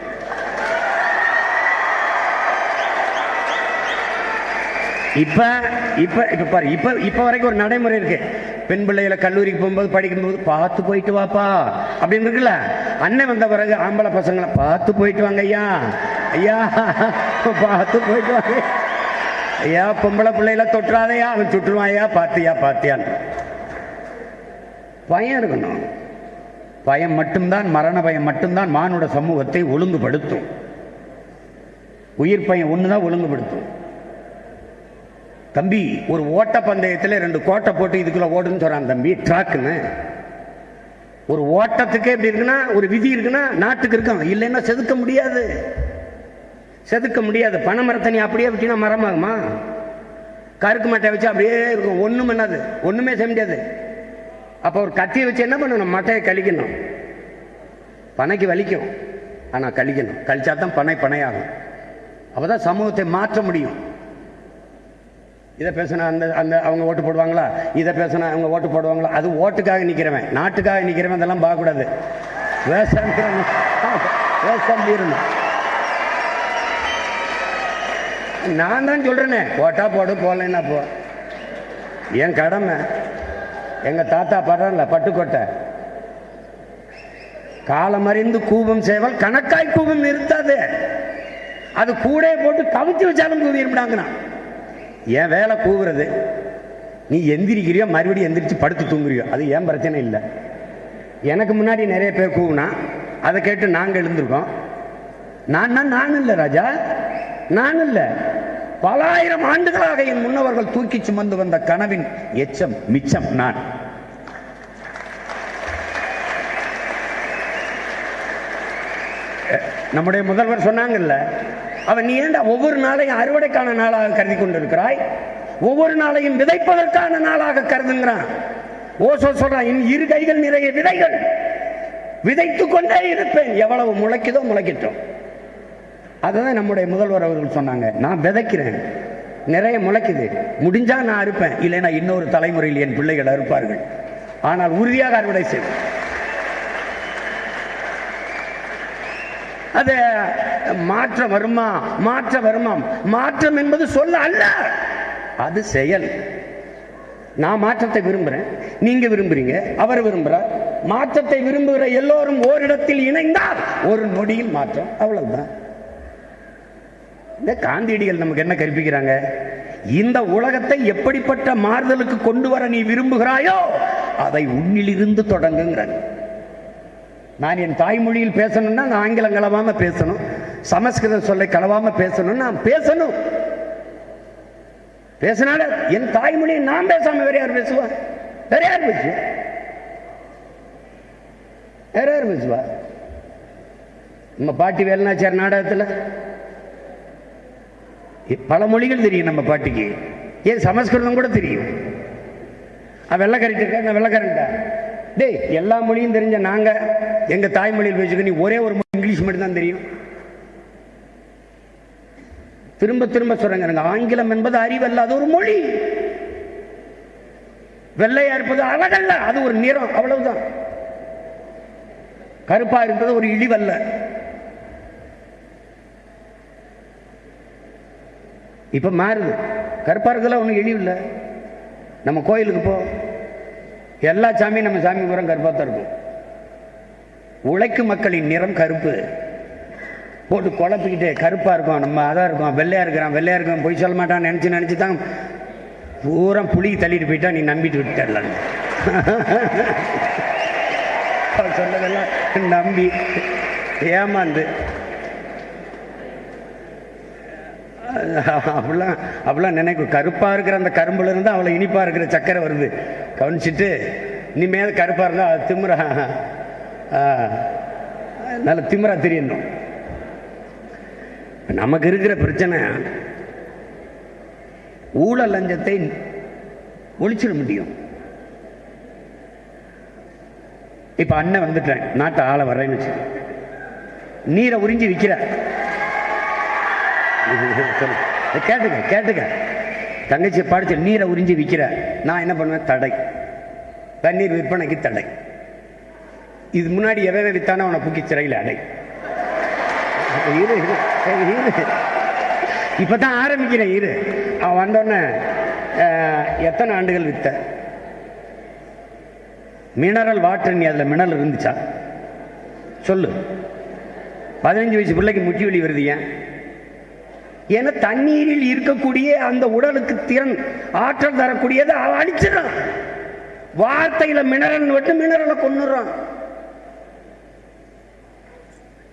இப்ப இப்ப இப்ப பாரு இப்ப இப்ப வரைக்கும் ஒரு நடைமுறை இருக்கு. பெண் பிள்ளைகளை கல்லூரிக்கு போகும்போது படிக்கும்போது பார்த்து போயிட்டு வாப்பா. அப்படின்னு இருக்குல்ல? அண்ணன் வந்த பிறகு ஆம்பளை பசங்களை பார்த்து போயிட்டு வாங்க ஐயா. ஐயா பார்த்து போயிட்டு வாங்க. ஐயா பொம்பளை பிள்ளைகளை தொற்றாதையா அவன் சுட்டுருவான் ஐயா பார்த்தியா பாத்தியான்னு பயம் இருக்கணும். பயம் மட்டும்தான் மரண பயம் மட்டும்தான் மானுட சமூகத்தை ஒழுங்குபடுத்தும். உயிர் பயம் ஒன்று தான் ஒழுங்குபடுத்தும். தம்பி ஒரு ஓட்ட பந்தயத்தில் ரெண்டு கோட்டை போட்டு இதுக்குள்ள ஓடுன்னு சொல்றான் தம்பி. ட்ராக்குன்னு ஒரு ஓட்டத்துக்கே எப்படி இருக்குன்னா ஒரு விதி இருக்குன்னா நாட்டுக்கு இருக்கும். இல்லைன்னா செதுக்க முடியாது. செதுக்க முடியாது. பனை மரத்தை நீ அப்படியே விட்டினா மரமாகுமா கருக்கு மட்டை வச்சு அப்படியே இருக்கும். ஒன்றும் பண்ணாது. ஒன்றுமே செய்ய முடியாது. அப்போ ஒரு கத்தியை வச்சு என்ன பண்ணணும்? மட்டையை கழிக்கணும். பனைக்கு வலிக்கும். ஆனால் கழிக்கணும். கழிச்சா தான் பனை பனையாகும். அப்போ தான் சமூகத்தை மாற்ற முடியும். இதை பேசினா அந்த அந்த அவங்க ஓட்டு போடுவாங்களா? இதை பேசினா அவங்க ஓட்டு போடுவாங்களா? அது ஓட்டுக்காக நிற்கிறவன் நாட்டுக்காக நிற்கிறவன் அதெல்லாம் பார்க்கக்கூடாது. வேஷம் வேஷம் நான் தான் சொல்றேனே. ஓட்டா போடு போடலன்னா போ. என் கடமை. எங்க தாத்தா படுறான்ல பட்டுக்கோட்டை. காலமறிந்து கூபம் செய்வால் கணக்காய் கூபம் நிறுத்தாது. அது கூட போட்டு கவிச்சு வச்சாலும் கூவிருப்பிடாங்கண்ணா என் வேலை கூவுறது. நீ எந்திரிக்கிறியோ மறுபடியும் எந்திரிச்சு படுத்து தூங்குறியோ அது ஏன் பிரச்சனை இல்லை. எனக்கு முன்னாடி நிறைய பேர் கூவுனா அதை கேட்டு நாங்கள் எழுந்திருக்கோம். நான் நான் இல்லை ராஜா. நான் இல்லை. பலாயிரம் ஆண்டுகளாக என் முன்னவர்கள் தூக்கி சுமந்து வந்த கனவின் எச்சம் மிச்சம் நான். நம்முடைய முதல்வர் சொன்னாங்கல்ல அவன் நீ ஒவ்வொரு நாளையும் அறுவடைக்கான நாளாக கருதி கொண்டிருக்கிறாய்? ஒவ்வொரு நாளையும் விதைப்பதற்கான நாளாக கருதுங்கிறான். ஓசோ சொல்றான் என் இரு கைகள் நிறைய விதைகள். விதைத்துக் கொண்டே இருப்பேன். எவ்வளவு முளைக்குதோ முளைக்கட்டும். அதுதான் நம்முடைய முதல்வர் அவர்கள் சொன்னாங்க நான் விதைக்கிறேன். நிறைய முளைக்குது. முடிஞ்சா நான் அறுப்பேன். இல்லைன்னா இன்னொரு தலைமுறையில் என் பிள்ளைகள் அறுப்பார்கள். ஆனால் உறுதியாக அறுவடை செய்வேன். அது மாற்றம் வருமா? மாற்றம் வருமா? மாற்றம் என்பது சொல்ல அல்ல. அது செயல். நான் மாற்றத்தை விரும்புகிறேன் நீங்க விரும்புறீங்க அவர் விரும்புகிறார் மாற்றத்தை விரும்புகிற எல்லோரும் ஓரிடத்தில் இணைந்தால் ஒரு நொடியில் மாற்றம். அவ்வளவுதான். இந்த காந்தியடிகள் நமக்கு என்ன கற்பிக்கிறாங்க? இந்த உலகத்தை எப்படிப்பட்ட மாறுதலுக்கு கொண்டு வர நீ விரும்புகிறாயோ அதை உன்னிலிருந்து தொடங்குங்கிறாங்க நான் என் தாய்மொழியில் பேசணும்னா நான் ஆங்கிலம் கலவாம பேசணும். சமஸ்கிருதம் சொல்லை கலவாம பேசணும் நான் பேசணும். பேசினால என் தாய்மொழியை நான் பேசாம வேற யார் பேசுவா? வேற யார் பேசுவா? வேற யார் பேசுவா? நம்ம பாட்டி வேலுநாச்சியார் நாடகத்தில்? பல மொழிகள் தெரியும் நம்ம பாட்டிக்கு. ஏன் சமஸ்கிருதம் கூட தெரியும். அவன் இருக்கா? நான் வெள்ளக்கரண்டா டேய் எல்லா மொழியும் தெரிஞ்ச நாங்க எங்க தாய்மொழியில் பேசுக்க நீ ஒரே ஒரு மொழி இங்கிலீஷ் மட்டும்தான் தெரியும். திரும்ப திரும்ப சொல்றேங்க எனக்கு ஆங்கிலம் என்பது அறிவல்ல அது ஒரு மொழி. வெள்ளையா இருப்பது அழகல்ல அது ஒரு நிறம் அவ்வளவுதான். கருப்பா இருப்பது ஒரு இழிவல்ல. இப்ப மாறுது. கருப்பா இருக்கிறதுல ஒன்றும் இழிவு இல்லை நம்ம கோயிலுக்கு போ. எல்லா சாமியும் நம்ம சாமி பூரா கருப்பாக தான் இருக்கும். உழைக்கும் மக்களின் நிறம் கருப்பு. போட்டு குழப்பிக்கிட்டு கருப்பாக இருக்கும் நம்ம அதான் இருக்கும் வெள்ளையா இருக்கிறான் வெள்ளையா இருக்கிறான் பொய் சொல்ல மாட்டான்னு நினச்சி நினச்சி தான் பூரா புளி தள்ளிட்டு போயிட்டா நீ நம்பிட்டு விட்டுடலாம் சொன்னதெல்லாம் நம்பி ஏமாந்து. அப்படிலாம் அப்படிலாம் நினைக்கும். கருப்பாக இருக்கிற அந்த கரும்புல இருந்து அவ்வளோ இனிப்பாக இருக்கிற சக்கரை வருது. கவனிச்சிட்டு இனிமேல் கருப்பாக இருந்தால் அது திமுறா நல்ல திமுறா தெரியணும். நமக்கு இருக்கிற பிரச்சனை ஊழல் லஞ்சத்தை ஒழிச்சிட முடியும். இப்ப அண்ணன் வந்துட்டேன் நாட்டை ஆள வர்றேன்னு வச்சு நீரை உறிஞ்சி விற்கிற கேட்டுக்க கேட்டுக்க. தங்கச்சி படிச்ச நீரை உறிஞ்சி விற்கிற நான் என்ன பண்ணுவேன்? தடை. தண்ணீர் விற்பனைக்கு தடை. இது முன்னாடி எவ்வளவு வித்தானோ அவனை புக்கி சிறையில் அடை. இரு இரு ஏய், ஆரம்பிக்கிறேன் இரு. அவன் வந்தோடனே எத்தனை ஆண்டுகள் வித்த? மினரல் வாட்டர் நீ அதில் மினரல் இருந்துச்சா? சொல்லு. பதினஞ்சு வயசு பிள்ளைக்கு முட்டி வலி வருது ஏன்? ஏன்னா தண்ணீரில் இருக்கக்கூடிய அந்த உடலுக்கு திறன் ஆற்றல் தரக்கூடியதை அவன் அடிச்சிடறான் வார்த்தையில மினரல் விட்டு மினரலை கொண்டுறான்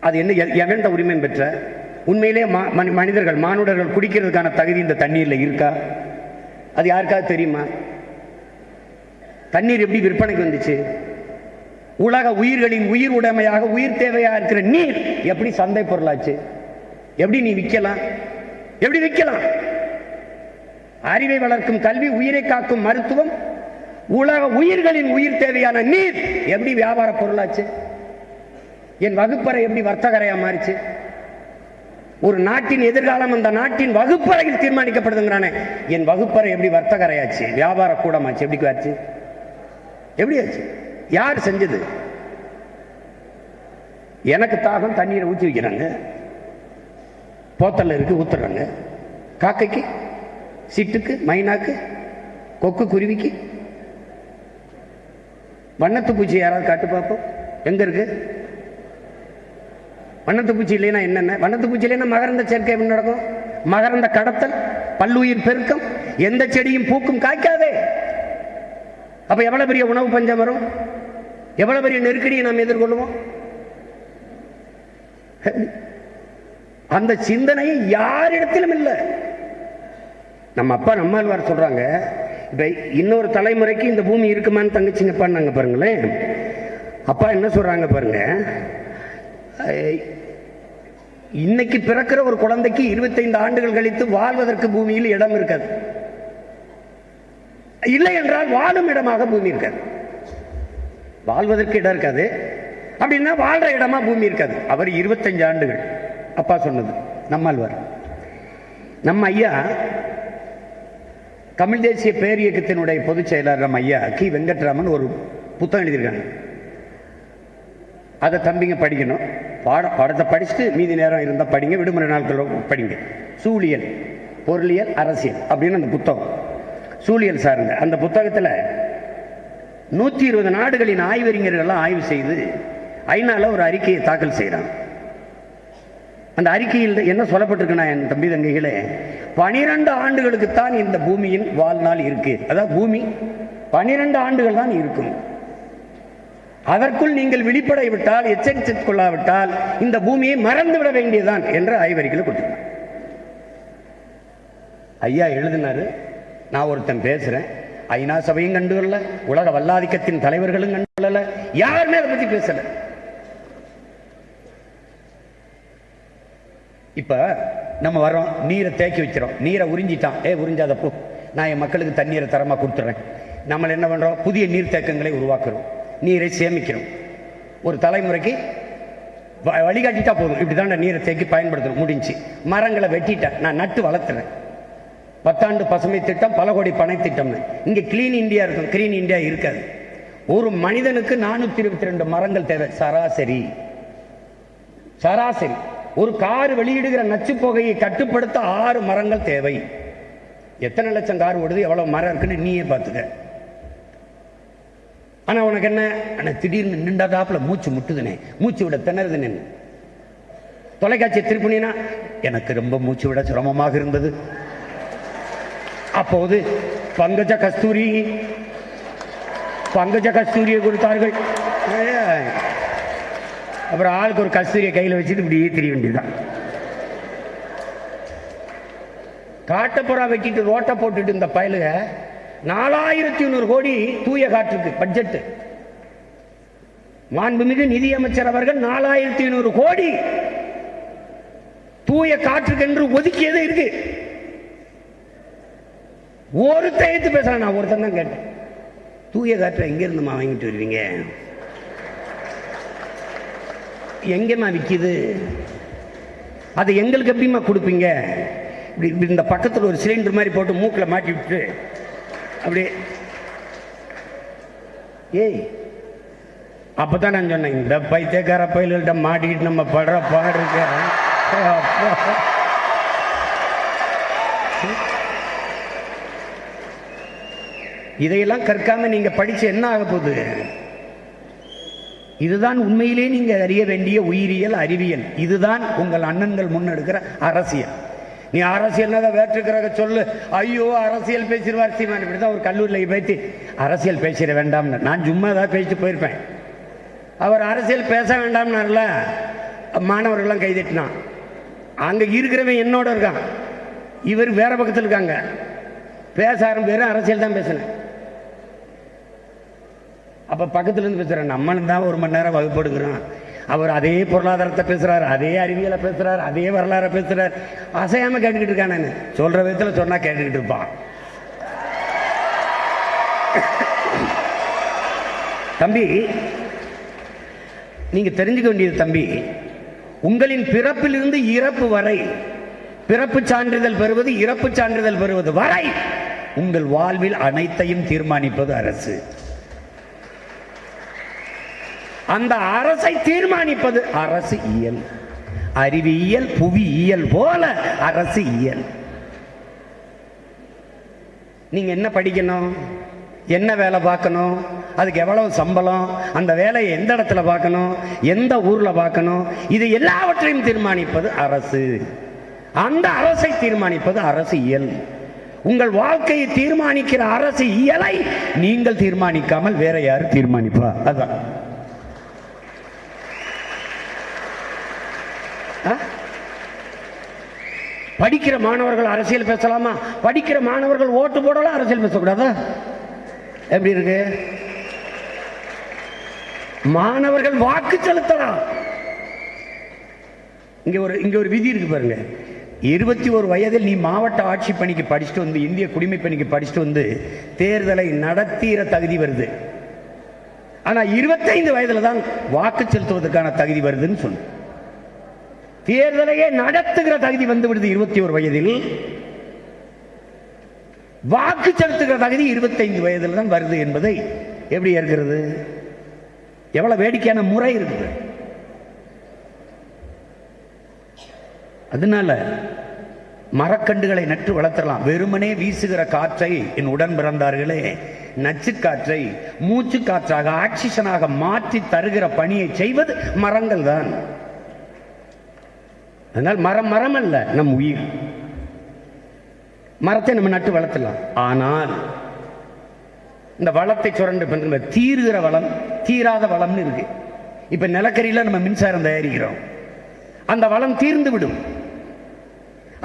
அது என்ன எ- உரிமை பெற்ற? உண்மையிலே மனி- மனிதர்கள் மானுடர்கள் குடிக்கிறதுக்கான தகுதி இந்த தண்ணீர்ல இருக்கா? அது யாருக்காவது தெரியுமா? தண்ணீர் எப்படி விற்பனைக்கு வந்துச்சு? உலக உயிர்களின் உயிர் உடைமையாக உயிர் தேவையா இருக்கிற நீர் எப்படி சந்தை பொருளாச்சு? எப்படி நீ விற்கலாம்? எப்படி வைக்கலாம் அறிவை வளர்க்கும் கல்வி உயிரை காக்கும் மருத்துவம் உலக உயிர்களின் உயிர் தேவையான நீர் எப்படி வியாபார பொருளாச்சு? என் வகுப்பறை எப்படி வர்த்தகரையா மாறிச்சு? ஒரு நாட்டின் எதிர்காலம் அந்த நாட்டின் வகுப்பறையில் தீர்மானிக்கப்படுதுங்கிறானே. என் வகுப்பறை எப்படி வர்த்தகரையாச்சு? வியாபார கூடமாச்சு? எப்படி ஆச்சு? எப்படி ஆச்சு? யார் செஞ்சது? எனக்கு தாகம் தண்ணீரை ஊற்றி வைக்கிறாங்க. போத்தல்ல இருக்கு ஊத்துறாங்க. காக்கைக்கு சிட்டுக்கு மைனாக்கு கொக்கு குருவிக்கு. வண்ணத்து பூச்சி யாராவது காட்டு பார்ப்போம் எங்க இருக்கு? வண்ணத்து பூச்சி இல்லைன்னா என்னென்ன? வண்ணத்து பூச்சி இல்லைன்னா மகரந்த சேர்க்கை எப்படி நடக்கும்? மகரந்த கடத்தல் பல்லுயிர் பெருக்கம் எந்த செடியும் பூக்கும் காய்க்காதே. அப்ப எவ்வளவு பெரிய உணவு பஞ்சம் வரும்? எவ்வளவு பெரிய நெருக்கடியை நாம் எதிர்கொள்ளுவோம் அந்த சிந்தனை யாரிடத்திலும் இல்லை. நம்ம அப்பா நம்மாழ்வார் சொல்றாங்க இப்ப இன்னொரு தலைமுறைக்கு இந்த பூமி இருக்குமான்னு தங்கச்சிங்க பண்ணாங்க பாருங்களேன். அப்பா என்ன சொல்றாங்க பாருங்க அஹ், இன்னைக்கு பிறக்கிற ஒரு குழந்தைக்கு இருபத்தைந்து ஆண்டுகள் கழித்து வாழ்வதற்கு பூமியில் இடம் இருக்காது. இல்லை என்றால் வாழும் இடமாக பூமி இருக்காது. வாழ்வதற்கு இடம் இருக்காது. அப்படின்னா வாழ்ற இடமா பூமி இருக்காது. அவர் இருபத்தஞ்சு ஆண்டுகள். அப்பா சொன்னது. நம்மாழ்வார். நம்ம ஐயா தமிழ் தேசிய பேரியக்கத்தினுடைய பொதுச் செயலாளர் நம்ம ஐயா கி. வெங்கட்ராமன் ஒரு புத்தகம் எழுதியிருக்காங்க. அதை தம்பிங்க படிக்கணும். பாட பாடத்தை படிச்சுட்டு மீதி நேரம் இருந்தால் படிங்க விடுமுறை நாட்கள் படிங்க. சூழியல் பொருளியல் அரசியல் அப்படின்னு அந்த புத்தகம். சூழியல் சார்ந்த அந்த புத்தகத்தில் நூற்றி இருபது நாடுகளின் ஆய்வறிஞர்கள்லாம் ஆய்வு செய்து ஐநாவில் ஒரு அறிக்கையை தாக்கல் செய்கிறாங்க அந்த அறிக்கையில் என்ன சொல்லப்பட்டிருக்குன்னா என் தம்பி தங்கைகளே பனிரெண்டு ஆண்டுகளுக்கு தான் இந்த பூமியின் வாழ்நாள் இருக்கு. அதாவது பூமி. பனிரெண்டு ஆண்டுகள் தான் இருக்கும். அதற்குள் நீங்கள் விழிப்படை விட்டால் எச்சரித்துக் கொள்ளாவிட்டால் இந்த பூமியை மறந்து விட வேண்டியதுதான் என்ற ஆய்வறிக்கையில் கொடுத்திருக்காங்க. ஐயா எழுதினாரு நான் ஒருத்தன் பேசுறேன். ஐநா சபையும் கண்டுகொள்ள உலக வல்லாதிக்கத்தின் தலைவர்களும் கண்டுகொள்ளல யாருமே அதை பத்தி பேசலை. இப்போ நம்ம வரோம் நீரை தேக்கி வைக்கிறோம். நீரை உறிஞ்சிட்டான். ஏ உறிஞ்சாத போ. நான் என் மக்களுக்கு தண்ணீரை தரமாக கொடுத்துறேன். நம்ம என்ன பண்ணுறோம் புதிய நீர்த்தேக்கங்களை உருவாக்குறோம். நீரை சேமிக்கிறோம். ஒரு தலைமுறைக்கு வ- வழிகாட்டிட்டா போதும். இப்படிதான் நீரை தேக்கி பயன்படுத்தணும் முடிஞ்சு. மரங்களை வெட்டிட்டேன். நான் நட்டு வளர்த்துறேன். பத்தாண்டு பசுமை திட்டம் பல கோடி பனை திட்டம்னு. இங்கே கிளீன் இந்தியா இருக்கும். கிளீன் இந்தியா இருக்காது. ஒரு மனிதனுக்கு நானூற்றி இருபத்தி ரெண்டு மரங்கள் தேவை. சராசரி. சராசரி. ஒரு கார் வெளியிடுகிற நச்சு புகையை கட்டுப்படுத்த ஆறு மரங்கள் தேவை. எத்தனை லட்சம் கார் ஓடுது எவ்வளவு மரம் இருக்குன்னு நீயே பார்த்துக்க. ஆனா உனக்கு என்ன? ஆனா திடீர்னு நின்றாதாப்புல மூச்சு முட்டுதுனே. மூச்சு விட திணறுது நின்று தொலைக்காட்சி திருப்பினா எனக்கு ரொம்ப மூச்சு விட சிரமமாக இருந்தது. அப்போது பங்கஜ கஸ்தூரி பங்கஜ கஸ்தூரியை கொடுத்தார்கள். அப்புறம் ஆளுக்கு ஒரு கஸ்தூரியை கையில் வச்சுட்டு இப்படியே தெரிய வேண்டியதுதான். காட்டப்புறா வெட்டிட்டு ரோட்டை போட்டுட்டு இந்த பயலுக நாலாயிரத்தி ஐநூறு கோடி தூய காற்றுக்கு பட்ஜெட்டு மாண்புமிகு நிதியமைச்சர் அவர்கள் நாலாயிரத்தி ஐநூறு கோடி தூய காற்றுக்கு என்று ஒதுக்கியது இருக்கு. ஒருத்தன் எடுத்து பேசுறேன் நான் ஒருத்தன் தான் கேட்டேன். தூய காற்றை எங்க இருந்துமா வாங்கிட்டு வருவீங்க? எங்கேம்மா விற்கிது அது எங்களுக்கு எப்படிம்மா கொடுப்பீங்க? இப்படி இப்படி இந்த பக்கத்தில் ஒரு சிலிண்டர் மாதிரி போட்டு மூக்கில் மாட்டி விட்டு அப்படியே ஏய் அப்பதான் நான் சொன்னேன் இந்த பைத்தியக்கார பயில்கிட்ட மாட்டிக்கிட்டு நம்ம படுற பாடு இதையெல்லாம் கற்காம நீங்க படிச்சு என்ன ஆக போகுது? இதுதான் உண்மையிலே நீங்கள் அறிய வேண்டிய உயிரியல் அறிவியல். இதுதான் உங்கள் அண்ணன்கள் முன்னெடுக்கிற அரசியல். நீ அரசியல் வேற்றுக்கிறத சொல்லு. ஐயோ அரசியல் பேசிடுவார். சீமான் இப்படி தான் ஒரு கல்லூரியில் பேசி. அரசியல் பேசிட வேண்டாம்னு. நான் சும்மா தான் பேசிட்டு போயிருப்பேன். அவர் அரசியல் பேச வேண்டாம்னார்ல மாணவர்கள்லாம் கைதட்டினான் அங்கே இருக்கிறவன் என்னோட இருக்கான். இவர் வேற பக்கத்தில் இருக்காங்க. பேச ஆரம்பிச்சு அரசியல் தான் பேசினேன். அப்போ பக்கத்துல இருந்து பேசுகிறேன் நம்மளும் தான் ஒரு மணி நேரம் வகுப்பு எடுக்கிறோம் அவர் அதே பொருளாதாரத்தை பேசுறாரு அதே அறிவியலை பேசுறாரு அதே வரலாறை பேசுறாரு. அசையாம கேட்டுக்கிட்டு இருக்கான் நான். சொல்ற விதத்தில் சொன்னா கேட்டுக்கிட்டு இருப்பான். தம்பி நீங்க தெரிஞ்சுக்க வேண்டியது தம்பி உங்களின் பிறப்பிலிருந்து இறப்பு வரை பிறப்பு சான்றிதழ் பெறுவது இறப்பு சான்றிதழ் பெறுவது வரை உங்கள் வாழ்வில் அனைத்தையும் தீர்மானிப்பது அரசு. அந்த அரசை தீர்மானிப்பது அரசு இயல். அறிவியல் புவியியல் போல அரசு இயல். நீங்க என்ன படிக்கணும்? என்ன வேலை பார்க்கணும்? அதுக்கு எவ்வளவு சம்பளம்? அந்த வேலையை எந்த இடத்துல பார்க்கணும்? எந்த ஊர்ல பார்க்கணும்? இது எல்லாவற்றையும் தீர்மானிப்பது அரசு. அந்த அரசை தீர்மானிப்பது அரசு இயல். உங்கள் வாழ்க்கையை தீர்மானிக்கிற அரசு இயலை. நீங்கள் தீர்மானிக்காமல் வேற யாரு தீர்மானிப்பா? அதான். படிக்கிற மாணவர்கள் அரசியல் பேசலாமா? படிக்கிற மாணவர்கள் ஓட்டு போடலாம் அரசியல் பேசக்கூடாதா? எப்படி இருக்கு? மாணவர்கள் வாக்கு செலுத்தலாம். இங்க ஒரு இங்க ஒரு விதி இருக்கு பாருங்க. இருபத்தி ஒரு வயதில் நீ மாவட்ட ஆட்சி பணிக்கு படிச்சுட்டு வந்து இந்திய குடிமை பணிக்கு படிச்சுட்டு வந்து தேர்தலை நடத்திற தகுதி வருது. ஆனா இருபத்தைந்து வயதுல தான் வாக்கு செலுத்துவதற்கான தகுதி வருதுன்னு சொல்லு. தேர்தலையே நடத்துகிற தகுதி வந்து விடுது இருபத்தி ஒரு வயதில். வாக்கு செலுத்துகிற தகுதி இருபத்தைந்து வயதில் தான் வருது என்பதை எப்படி ஏற்கிறது? எவ்வளவு வேடிக்கையான முறை இருக்குது. அதனால மரக்கண்டுகளை நட்டு வளர்த்தலாம். வெறுமனே வீசுகிற காற்றை என் உடன் பிறந்தார்களே நச்சு காற்றை மூச்சு காற்றாக ஆக்சிஜனாக மாற்றி தருகிற பணியை செய்வது மரங்கள் தான் அதனால் மரம் மரம் அல்ல நம் உயிர். மரத்தை நம்ம நட்டு வளர்த்தலாம் ஆனால் இந்த வளத்தை சுரண்டு தீருகிற வளம் தீராத வளம்னு இருக்கு. இப்ப நிலக்கரியில் நம்ம மின்சாரம் தயாரிக்கிறோம். அந்த வளம் தீர்ந்து விடும்.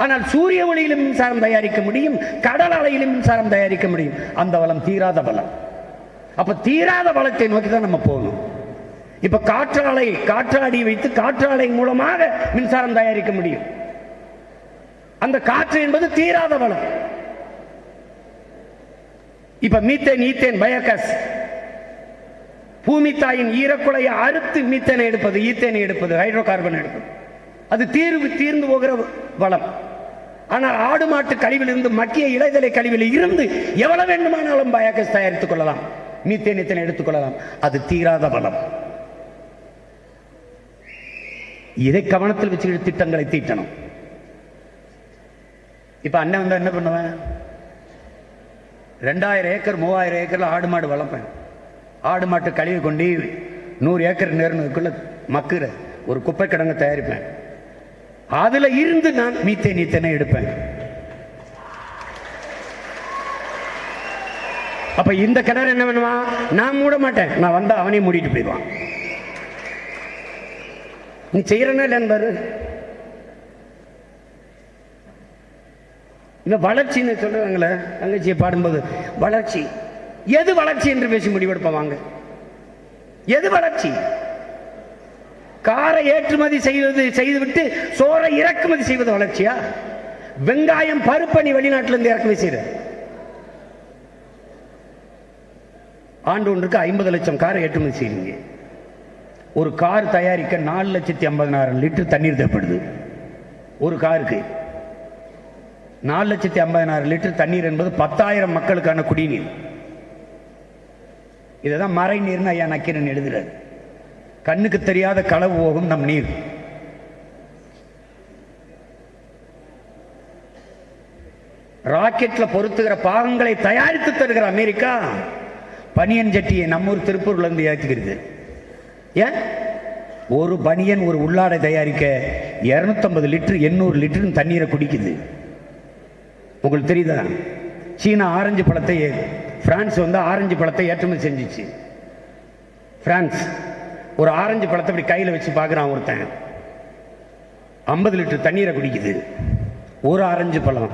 ஆனால் சூரிய ஒளியிலும் மின்சாரம் தயாரிக்க முடியும் கடல் அலையிலும் மின்சாரம் தயாரிக்க முடியும். அந்த வளம் தீராத வளம். அப்ப தீராத வளத்தை நோக்கி தான் நம்ம போகணும். இப்ப காற்றாலை காற்றாடி வைத்து காற்றாலை மூலமாக மின்சாரம் தயாரிக்க முடியும். அந்த காற்று என்பது தீராத வளம். இப்ப மீத்தேன் ஈத்தேன் பயோகஸ். பூமி தாயின் ஈரக்குலையை அறுத்து மீத்தேனை எடுப்பது ஈத்தேனை எடுப்பது ஹைட்ரோ கார்பன் எடுப்பது. அது தீர்வு தீர்ந்து போகிற வளம். ஆனால் ஆடு மாட்டு கழிவிலிருந்து மக்கிய இலைதலை கழிவில் இருந்து எவ்வளவு வேண்டுமானாலும் பயோகஸ் தயாரித்துக் கொள்ளலாம். மீத்தேன் ஈத்தேனை எடுத்துக்கொள்ளலாம் அது தீராத வளம். இதை கவனத்தில் வச்சுக்கிட்டு திட்டங்களை தீட்டணும். இப்ப அண்ணன் வந்தா என்ன பண்ணுவேன்? ரெண்டாயிரம் ஏக்கர் மூவாயிரம் ஏக்கர்ல ஆடு மாடு வளர்ப்பேன். ஆடு மாட்டு கழிவு கொண்டு நூறு ஏக்கர் நேர்னதுக்குள்ள மக்குற ஒரு குப்பை கிடங்க தயாரிப்பேன். அதுல இருந்து நான் மீத்தே நீத்தனை எடுப்பேன். அப்ப இந்த கிணறு என்ன பண்ணுவான்? நான் மூட மாட்டேன். நான் வந்தா அவனையும் மூடிட்டு போயிடுவான். நீ செய்யறனா இல்லைன்னு பாரு இந்த வளர்ச்சின்னு சொல்றாங்களே தங்கச்சியை பாடும்போது வளர்ச்சி. எது வளர்ச்சி என்று பேசி முடிவெடுப்போம் வாங்க. எது வளர்ச்சி? காரை ஏற்றுமதி செய்வது செய்துவிட்டு சோரை இறக்குமதி செய்வது வளர்ச்சியா? வெங்காயம் பருப்பணி வெளிநாட்டிலிருந்து இறக்குமதி செய்யற ஆண்டு ஒன்றுக்கு ஐம்பது லட்சம் காரை ஏற்றுமதி செய்யுங்க ஒரு கார் தயாரிக்க நாலு லட்சத்தி ஐம்பதனாயிரம் லிட்டர் தண்ணீர் தேவைப்படுது. ஒரு காருக்கு. நாலு லட்சத்தி ஐம்பதனாயிரம் லிட்டர் தண்ணீர் என்பது பத்தாயிரம் மக்களுக்கான குடிநீர். இதுதான் மறை நீர்னு ஐயா நக்கீரன் எழுதுறாரு. கண்ணுக்கு தெரியாத களவு போகும் நம் நீர். ராக்கெட்ல பொருத்துகிற பாகங்களை தயாரித்து தருகிற அமெரிக்கா பனியன் ஜட்டியை நம்மூர் திருப்பூர்ல இருந்து ஏற்றுகிறது ஏன்? ஒரு பனியன் ஒரு உள்ளாடை தயாரிக்க இரநூத்தம்பது லிட்டரு எண்ணூறு லிட்டருன்னு தண்ணீரை குடிக்குது. உங்களுக்கு தெரியுதா? சீனா ஆரஞ்சு பழத்தை பிரான்ஸ் வந்து ஆரஞ்சு பழத்தை ஏற்றுமதி செஞ்சுச்சு. பிரான்ஸ். ஒரு ஆரஞ்சு பழத்தை இப்படி கையில் வச்சு பார்க்குறான் ஒருத்தன். ஐம்பது லிட்டர் தண்ணீரை குடிக்குது. ஒரு ஆரஞ்சு பழம்.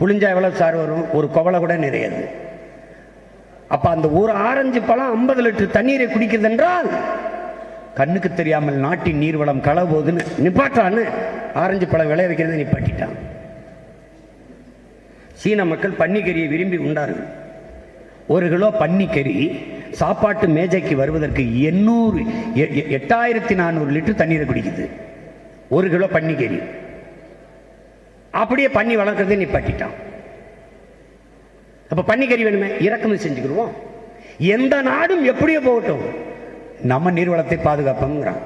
புளிஞ்சா எவ்வளோ சார் வரும்? ஒரு குவளை கூட நிறையாது. அப்போ அந்த ஒரு ஆரஞ்சு பழம் ஐம்பது லிட்டர் தண்ணீரை குடிக்குது என்றால் கண்ணுக்கு தெரியாமல் நாட்டின் நீர்வளம் களவுதுன்னு நிப்பாட்டான்னு ஆரஞ்சு பழம் விளைய வைக்கிறதை நிப்பாட்டிட்டான். சீன மக்கள் பன்னிக்கறியை விரும்பி உண்டார்கள். ஒரு கிலோ பன்னிக்கறி சாப்பாட்டு மேஜைக்கு வருவதற்கு எண்ணூறு எ- எ- எட்டாயிரத்தி நானூறு லிட்டர் தண்ணீரை குடிக்குது. ஒரு கிலோ பன்னிக்கறி. அப்படியே பன்னி வளர்க்குறதே நிப்பாட்டிட்டான். அப்ப பன்னிக்கறி வேணுமே? இறக்குமதி செஞ்சுக்கிடுவோம். எந்த நாடும் எப்படியோ போகட்டும். நம்ம நீர்வளத்தை பாதுகாப்போங்கிறான்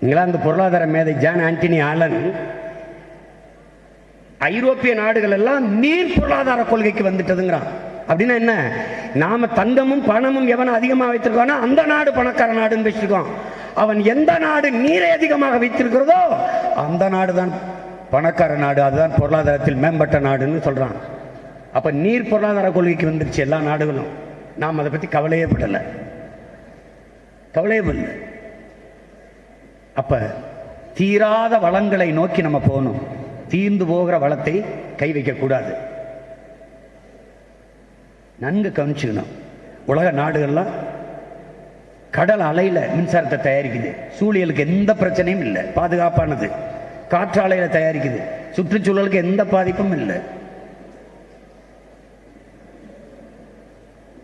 இங்கிலாந்து பொருளாதார மேதை ஜான் ஆண்டனி ஆலன் ஐரோப்பிய நாடுகள் எல்லாம் நீர் பொருளாதார கொள்கைக்கு வந்துட்டதுங்கிறான். அப்படின்னா என்ன? நாம தங்கமும் பணமும் எவன் அதிகமாக வைத்திருக்கானோ அந்த நாடு பணக்கார நாடுன்னு வச்சிருக்கோம். அவன் எந்த நாடு நீரை அதிகமாக வைத்திருக்கிறதோ அந்த நாடு தான் பணக்கார நாடு அதுதான் பொருளாதாரத்தில் மேம்பட்ட நாடுன்னு சொல்றான். அப்ப நீர் பொருளாதார கொள்கைக்கு வந்துருச்சு எல்லா நாடுகளும். நாம் அதை பத்தி கவலையே படலை. கவலையே படல அப்ப தீராத வளங்களை நோக்கி நம்ம போகணும். தீர்ந்து போகிற வளத்தை கை வைக்கக்கூடாது நன்கு கவனிச்சுக்கணும். உலக நாடுகள்லாம் கடல் அலையில மின்சாரத்தை தயாரிக்குது. சூழியலுக்கு எந்த பிரச்சனையும் இல்லை. பாதுகாப்பானது. காற்றாலையில தயாரிக்குது. சுற்றுச்சூழலுக்கு எந்த பாதிப்பும் இல்லை.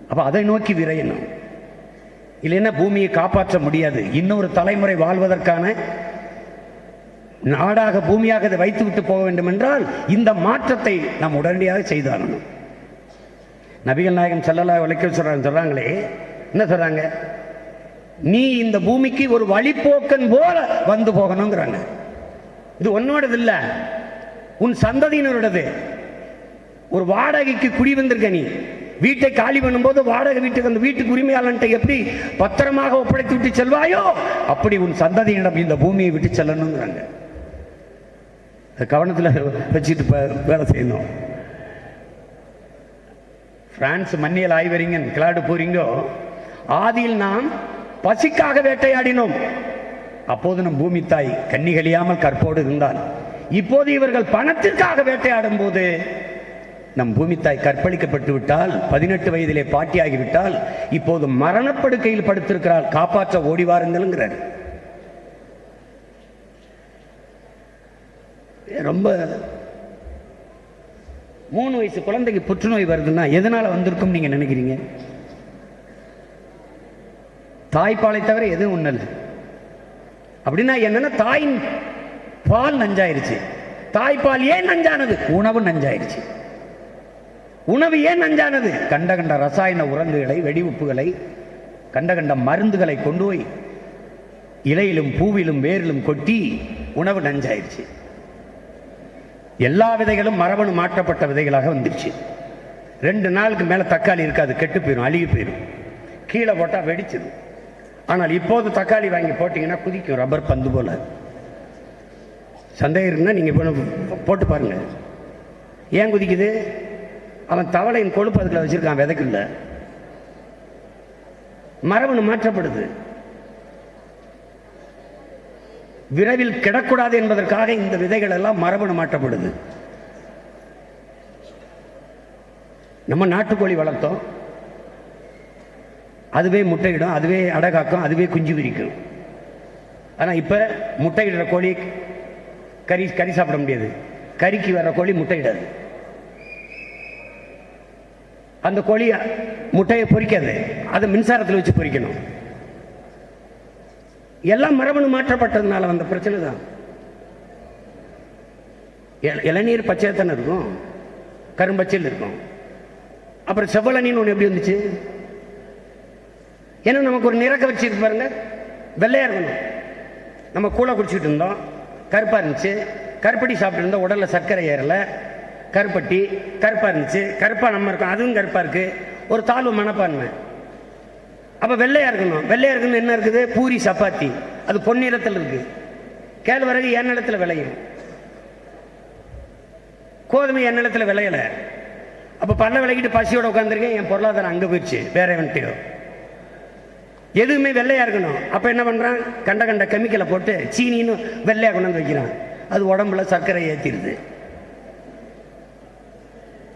அப்ப அதை நோக்கி விரையணும். இல்லைன்னா பூமியை காப்பாற்ற முடியாது. இன்னொரு தலைமுறை வாழ்வதற்கான நாடாக பூமியாக இதை வைத்து விட்டு போக வேண்டும் என்றால் இந்த மாற்றத்தை நாம் உடனடியாக செய்தாரணும் நபிகள் நாயகம் செல்லலா விளக்க சொல்றாங்க சொல்றாங்களே என்ன சொல்றாங்க? நீ இந்த பூமிக்கு ஒரு வழிப்போக்கன் போல வந்து போகணுங்கிறாங்க. இது உன்னோடது இல்ல. உன் சந்ததியினரோடது ஒரு வாடகைக்கு குடி வந்திருக்க நீ. வீட்டை காலி பண்ணும்போது வாடகை வீட்டுக்கு அந்த வீட்டுக்கு உரிமையாளன்ட்ட எப்படி பத்திரமாக ஒப்படைத்து விட்டு செல்வாயோ? அப்படி உன் சந்ததியிடம் இந்த பூமியை விட்டு செல்லணுங்கிறாங்க. கவனத்தில் வச்சுட்டு வேலை செய்யணும். பிரான்ஸ் மன்னியல் ஆய்வறிஞன் கிளாடு போறீங்கோ ஆதியில் நாம் பசிக்காக வேட்டையாடினோம். அப்போது நம் பூமி தாய் கன்னிகளியாமல் கற்போடு இருந்தால் இப்போது இவர்கள் பணத்திற்காக வேட்டையாடும் போது நம் பூமி தாய் கற்பழிக்கப்பட்டு விட்டால் பதினெட்டு வயதிலே பாட்டியாகிவிட்டால் இப்போது மரணப்படுக்கையில் படுத்திருக்கிறாள் காப்பாற்ற ஓடி வாருங்கள்ங்கிறார். ரொம்ப மூணு வயசு குழந்தைக்கு புற்றுநோய் வருதுன்னா எதனால வந்திருக்கும் நீங்க நினைக்கிறீங்க? தாய்ப்பாலை தவிர எதுவும் ஒண்ணு இல்லை. அப்படின்னா என்னன்னா தாயின் பால் நஞ்சாயிருச்சு. தாய்ப்பால் ஏன் நஞ்சானது? உணவு நஞ்சாயிருச்சு. உணவு ஏன் நஞ்சானது? கண்ட கண்ட ரசாயன உரங்குகளை வெடிவுப்புகளை கண்ட கண்ட மருந்துகளை கொண்டு போய் இலையிலும் பூவிலும் வேரிலும் கொட்டி உணவு நஞ்சாயிருச்சு. எல்லா விதைகளும் மரபணு மாற்றப்பட்ட விதைகளாக வந்துருச்சு. ரெண்டு நாளுக்கு மேலே தக்காளி இருக்காது கெட்டு போயிடும் அழுகி போயிடும் கீழே போட்டால் வெடிச்சிடும் ஆனால் இப்போது தக்காளி வாங்கி போட்டிங்கன்னா குதிக்கும் ரப்பர் பந்து போல. சந்தேகம் இருக்குன்னா நீங்கள் போட்டு பாருங்கள் ஏன் குதிக்குது? அவன் தவளையின் கொழுப்பு அதுக்குள்ள வச்சிருக்கான் விதைக்குள்ள. மரபணு மாற்றப்படுது. விரைவில் கிடக்கூடாது என்பதற்காக இந்த விதைகள் எல்லாம் மரபணு மாற்றப்படுது. நம்ம நாட்டுக்கோழி வளர்த்தோம். அதுவே முட்டையிடும் அதுவே அடகாக்கும் அதுவே குஞ்சு விரிக்கும். ஆனால் இப்போ முட்டையிடுற கோழி கறி கறி சாப்பிட முடியாது. கறிக்கு வர்ற கோழி முட்டையிடாது. அந்த கோழி முட்டையை பொரிக்காது அதை மின்சாரத்தில் வச்சு பொரிக்கணும் எல்லாம் மரபணு மாற்றப்பட்டதுனால வந்த பிரச்சனை தான். இளநீர் பச்சை தானே இருக்கும்? கரும்பச்சையில் இருக்கும். அப்புறம் செவ்வளனின்னு ஒன்று எப்படி வந்துச்சு? ஏன்னா நமக்கு ஒரு நிறக்க வச்சிருக்கு பாருங்க. வெள்ளையா இருக்கணும். நம்ம கூழ குடிச்சிட்டு இருந்தோம். கருப்பாக இருந்துச்சு. கருப்படி சாப்பிட்டு இருந்தோம். உடலில் சர்க்கரை ஏறல. கருப்பட்டி கருப்பாக இருந்துச்சு. கருப்பா நம்ம இருக்கோம். அதுவும் கருப்பாக இருக்குது ஒரு தாழ்வு மனப்பான்மை. அப்போ வெள்ளையாக இருக்கணும். வெள்ளையாக இருக்குன்னு என்ன இருக்குது? பூரி சப்பாத்தி. அது பொன்னிறத்தில் இருக்குது கேழ்வரகு என் நிலத்தில் விளையும். கோதுமை என் நிலத்தில் விளையலை. அப்போ பல்ல விளக்கிட்டு பசியோட உட்காந்துருக்கேன் என் பொருளாதாரம் அங்கே போயிடுச்சு. வேற வந்துட்டு எதுவுமே வெள்ளையாக இருக்கணும். அப்போ என்ன பண்ணுறான் கண்ட கண்ட கெமிக்கலை போட்டு சீனின்னு வெள்ளையாக கொண்டு வந்து வைக்கிறான். அது உடம்புல சர்க்கரை ஏற்றிடுது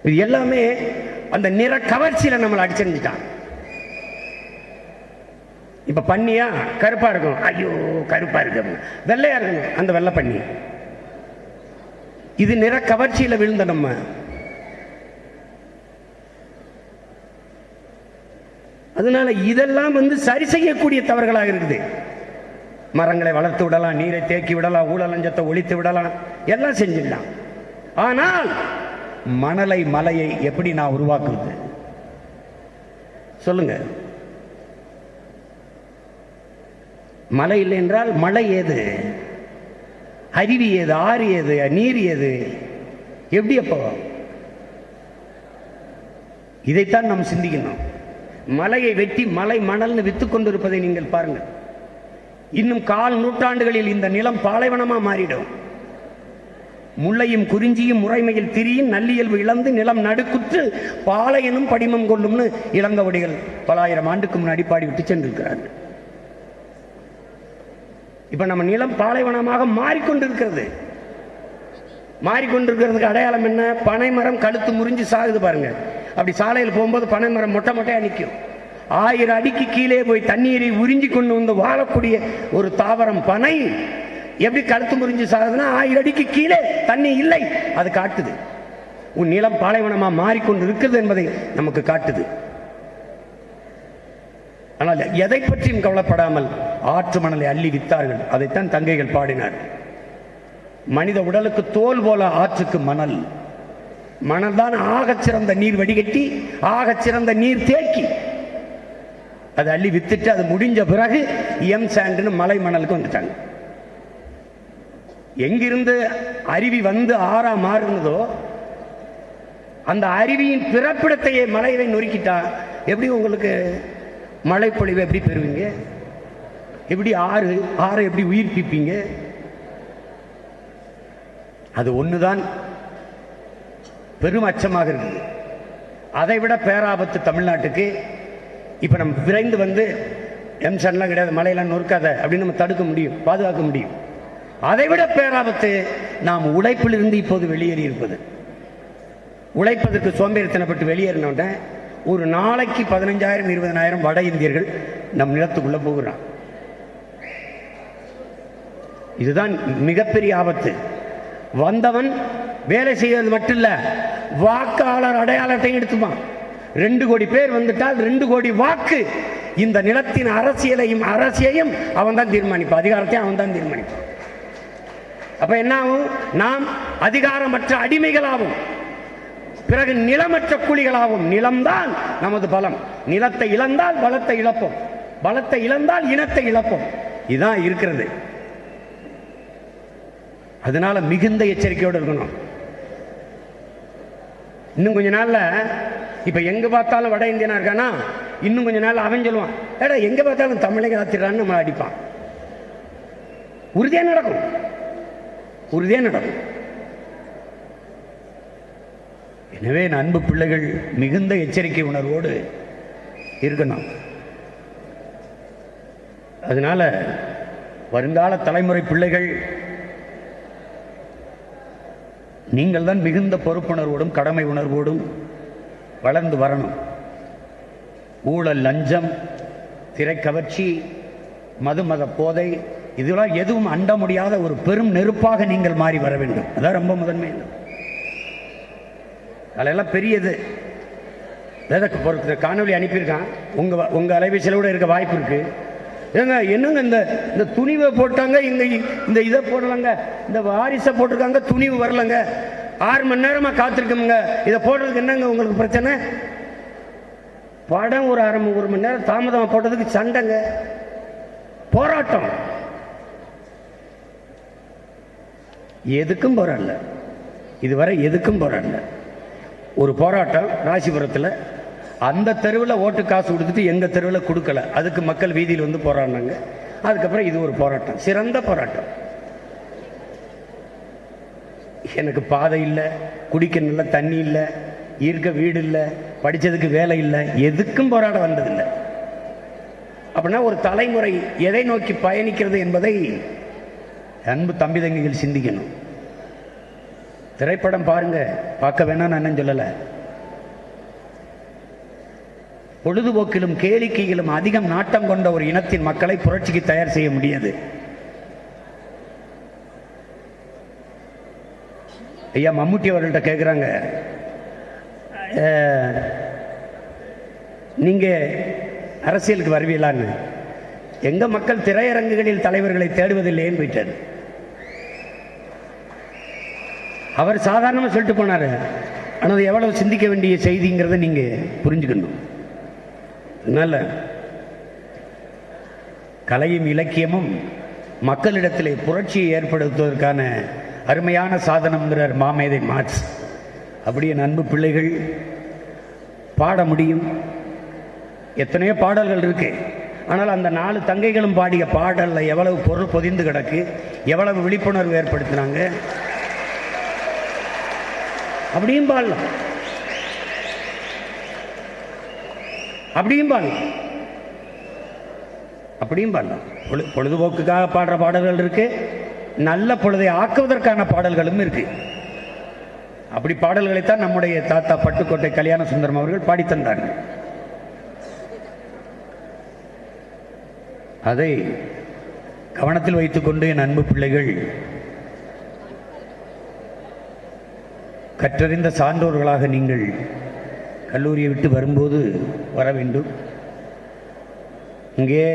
இது எல்லாமே அந்த நிற கவர்ச்சியில நம்மளை அடிச்சிருந்துட்டான். இப்ப பண்ணியா? கருப்பா இருக்கும். ஐயோ கருப்பா இருக்கு. வெள்ளையா இருக்கணும். அந்த வெள்ளை பண்ணி. இது நிற கவர்ச்சியில விழுந்த நம்ம. அதனால இதெல்லாம் வந்து சரி செய்யக்கூடிய தவறுகளாக இருக்குது. மரங்களை வளர்த்து விடலாம் நீரை தேக்கி விடலாம் ஊழலஞ்சத்தை ஒழித்து விடலாம். எல்லாம் செஞ்சிடலாம் ஆனால் மணலை மலையை எப்படி நான் உருவாக்குவது? சொல்லுங்க. மலை இல்லை என்றால் மழை ஏது? அருவி ஏது? ஆறு ஏது? நீர் ஏது? எப்படி அப்போ? இதைத்தான் நாம் சிந்திக்கணும். மலையை வெட்டி மலை மணல்னு வித்து கொண்டிருப்பதை நீங்கள் பாருங்கள். இன்னும் கால் நூற்றாண்டுகளில் இந்த நிலம் பாலைவனமாக மாறிடும். முல்லையும் குறிஞ்சியும் முறைமையில் திரியும் நல்லியல்பு இழந்து நிலம் நடுக்குற்று பாலையனும் படிமம் கொள்ளும்னு இளங்கவடிகள் பலாயிரம் ஆண்டுக்கு முன்னாடி பாடி விட்டு சென்றிருக்கிறார்கள். இப்ப நம்ம நிலம் பாலைவனமாக மாறிக்கொண்டிருக்கிறது. மாறிக்கொண்டிருக்கிறதுக்கு அடையாளம் என்ன? பனைமரம் கழுத்து முறிஞ்சு சாகுது பாருங்க. அப்படி சாலையில் போகும்போது பனைமரம் மொட்டை மொட்டையா நிற்கும் ஆயிரம் அடிக்கு கீழே போய் தண்ணீரை உறிஞ்சி கொண்டு வந்து வாழக்கூடிய ஒரு தாவரம் பனை. எப்படி கழுத்து முறிஞ்சு சாகுதுன்னா ஆயிரம் அடிக்கு கீழே தண்ணி இல்லை. அது காட்டுது. உன் நிலம் பாலைவனமா மாறிக்கொண்டு இருக்கிறது என்பதை நமக்கு காட்டுது. ஆனால் எதை பற்றியும் கவலைப்படாமல் ஆற்று மணலை அள்ளி வித்தார்கள். அதைத்தான் தங்கைகள் பாடினார். மனித உடலுக்கு தோல் போல ஆற்றுக்கு மணல். மணல் தான் ஆகச் சிறந்த நீர் வடிகட்டி ஆகச் சிறந்த நீர் தேக்கி. அதை அள்ளி வித்துட்டு அது முடிஞ்ச பிறகு எம் சாண்டுன்னு மலை மணலுக்கு வந்துட்டாங்க. எங்கிருந்து அருவி வந்து ஆறா மாறுனதோ அந்த அருவியின் பிறப்பிடத்தையே மலையை நொறுக்கிட்டா எப்படி உங்களுக்கு மழைப்பொழிவை எப்படி பெறுவீங்க? எப்படி ஆறு ஆறை எப்படி உயிர்ப்பிப்பீங்க? அது ஒண்ணுதான். பெரும் அச்சமாக இருக்குது அதை விட பேராபத்து தமிழ்நாட்டுக்கு. இப்ப நம்ம விரைந்து வந்து எம்சன்லாம் கிடையாது மலையெல்லாம் நொறுக்காத அப்படின்னு நம்ம தடுக்க முடியும் பாதுகாக்க முடியும். அதைவிட பேராபத்து நாம் உழைப்பிலிருந்து இப்போது வெளியேறி இருப்பது. உழைப்பதற்கு சோம்பேறித்தனப்பட்டு வெளியேறினோட ஒரு நாளைக்கு பதினஞ்சாயிரம் இருபதனாயிரம் வட இந்தியர்கள் நம் நிலத்துக்குள்ள போகிறான். இதுதான் மிகப்பெரிய ஆபத்து. வந்தவன் வேலை செய்வது மட்டும் இல்ல வாக்காளர் அடையாளத்தையும் எடுத்துப்பான். ரெண்டு கோடி பேர் வந்துட்டால் ரெண்டு கோடி வாக்கு இந்த நிலத்தின் அரசியலையும் அரசியையும் அவன் தான் தீர்மானிப்பான். அதிகாரத்தையும் அவன் தான் தீர்மானிப்பான். அப்ப என்ன ஆகும் நாம் அதிகாரமற்ற அடிமைகளாகும். பிறகு நிலமற்ற கூலிகளாகும் நிலம்தான் நமது பலம். நிலத்தை இழந்தால் பலத்தை இழப்போம். பலத்தை இழந்தால் இனத்தை இழப்போம். இதுதான் இருக்கிறது. அதனால மிகுந்த எச்சரிக்கையோடு இருக்கணும். இன்னும் கொஞ்ச நாள்ல இப்ப எங்க பார்த்தாலும் வட இந்தியனா இருக்கானா? இன்னும் கொஞ்ச நாள் அவன் சொல்லுவான் ஏடா எங்க பார்த்தாலும் தமிழக ஆத்திரான்னு நம்ம அடிப்பான். உறுதியா நடக்கும். உறுதியாக நடக்கும் எனவே அன்பு பிள்ளைகள் மிகுந்த எச்சரிக்கை உணர்வோடு இருக்கணும். அதனால வருங்கால தலைமுறை பிள்ளைகள் நீங்கள் தான் மிகுந்த பொறுப்புணர்வோடும் கடமை உணர்வோடும் வளர்ந்து வரணும். ஊழல் லஞ்சம் திரைக்கவர்ச்சி மது மத போதை இதெல்லாம் எதுவும் அண்ட முடியாத ஒரு பெரும் நெருப்பாக நீங்கள் மாறி வர வேண்டும். அதான் ரொம்ப முதன்மை. அதெல்லாம் பெரியது. வேதக்கு பொறுத்த காணொளி அனுப்பியிருக்கான். உங்க உங்கள் அலைபேசியில் கூட இருக்க வாய்ப்பு இருக்கு. ஏங்க என்னங்க இந்த இந்த துணிவை போட்டாங்க இங்கே இந்த இதை போடலங்க இந்த வாரிசை போட்டிருக்காங்க துணிவு வரலங்க. ஆறு மணி நேரமாக காத்திருக்கோமுங்க. இதை போடுறதுக்கு என்னங்க உங்களுக்கு பிரச்சனை? படம் ஒரு அரை மணி- ஒரு மணி நேரம் தாமதமாக போட்டதுக்கு சண்டைங்க. போராட்டம். எதுக்கும் போராடல இதுவரை எதுக்கும் போராடல ஒரு போராட்டம் ராசிபுரத்தில் அந்த தெருவில் ஓட்டு காசு கொடுத்துட்டு எங்கள் தெருவில் கொடுக்கல. அதுக்கு மக்கள் வீதியில் வந்து போராடினாங்க. அதுக்கப்புறம் இது ஒரு போராட்டம். சிறந்த போராட்டம். எனக்கு பாதை இல்லை குடிக்க நல்ல தண்ணி இல்லை இருக்க வீடு இல்லை படித்ததுக்கு வேலை இல்லை எதுக்கும் போராட வந்ததில்லை. அப்படின்னா ஒரு தலைமுறை எதை நோக்கி பயணிக்கிறது என்பதை அன்பு தம்பி தங்கிகள் சிந்திக்கணும். திரைப்படம் பாருங்க பார்க்க வேணாம் நான் என்னன்னு சொல்லலை. பொழுதுபோக்கிலும் கேளிக்கையிலும் அதிகம் நாட்டம் கொண்ட ஒரு இனத்தின் மக்களை புரட்சிக்கு தயார் செய்ய முடியாது. ஐயா மம்முட்டி அவர்கள்ட்ட கேட்குறாங்க நீங்கள் அரசியலுக்கு வருவீங்களான்னு. எங்க மக்கள் திரையரங்குகளில் தலைவர்களை தேடுவதில்லைன்னு போயிட்டார் அவர் சாதாரணமாக சொல்லிட்டு போனார். ஆனால் அது எவ்வளவு சிந்திக்க வேண்டிய செய்திங்கிறத நீங்கள் புரிஞ்சுக்கணும். அதனால் கலையும் இலக்கியமும் மக்களிடத்திலே புரட்சியை ஏற்படுத்துவதற்கான அருமையான சாதனம்ங்கிறார் மாமேதை மார்க்ஸ். அப்படியே அன்பு பிள்ளைகள் பாட முடியும். எத்தனையோ பாடல்கள் இருக்குது ஆனால் அந்த நாலு தங்கைகளும் பாடிய பாடலில் எவ்வளவு பொருள் பொதிந்து கிடக்கு எவ்வளவு விழிப்புணர்வு ஏற்படுத்தினாங்க? அப்படியும் பாடலாம். அப்படியும் பாடலாம். அப்படியும் பாடலாம். பொழு பொழுதுபோக்குக்காக பாடுற பாடல்கள் இருக்கு. நல்ல பொழுதை ஆக்குவதற்கான பாடல்களும் இருக்கு. அப்படி பாடல்களைத்தான் நம்முடைய தாத்தா பட்டுக்கோட்டை கல்யாண சுந்தரம் அவர்கள் பாடி அதை கவனத்தில் வைத்துக்கொண்டு என் அன்பு பிள்ளைகள் கற்றறிந்த சான்றோர்களாக நீங்கள் கல்லூரியை விட்டு வரும்போது வர வேண்டும். இங்கே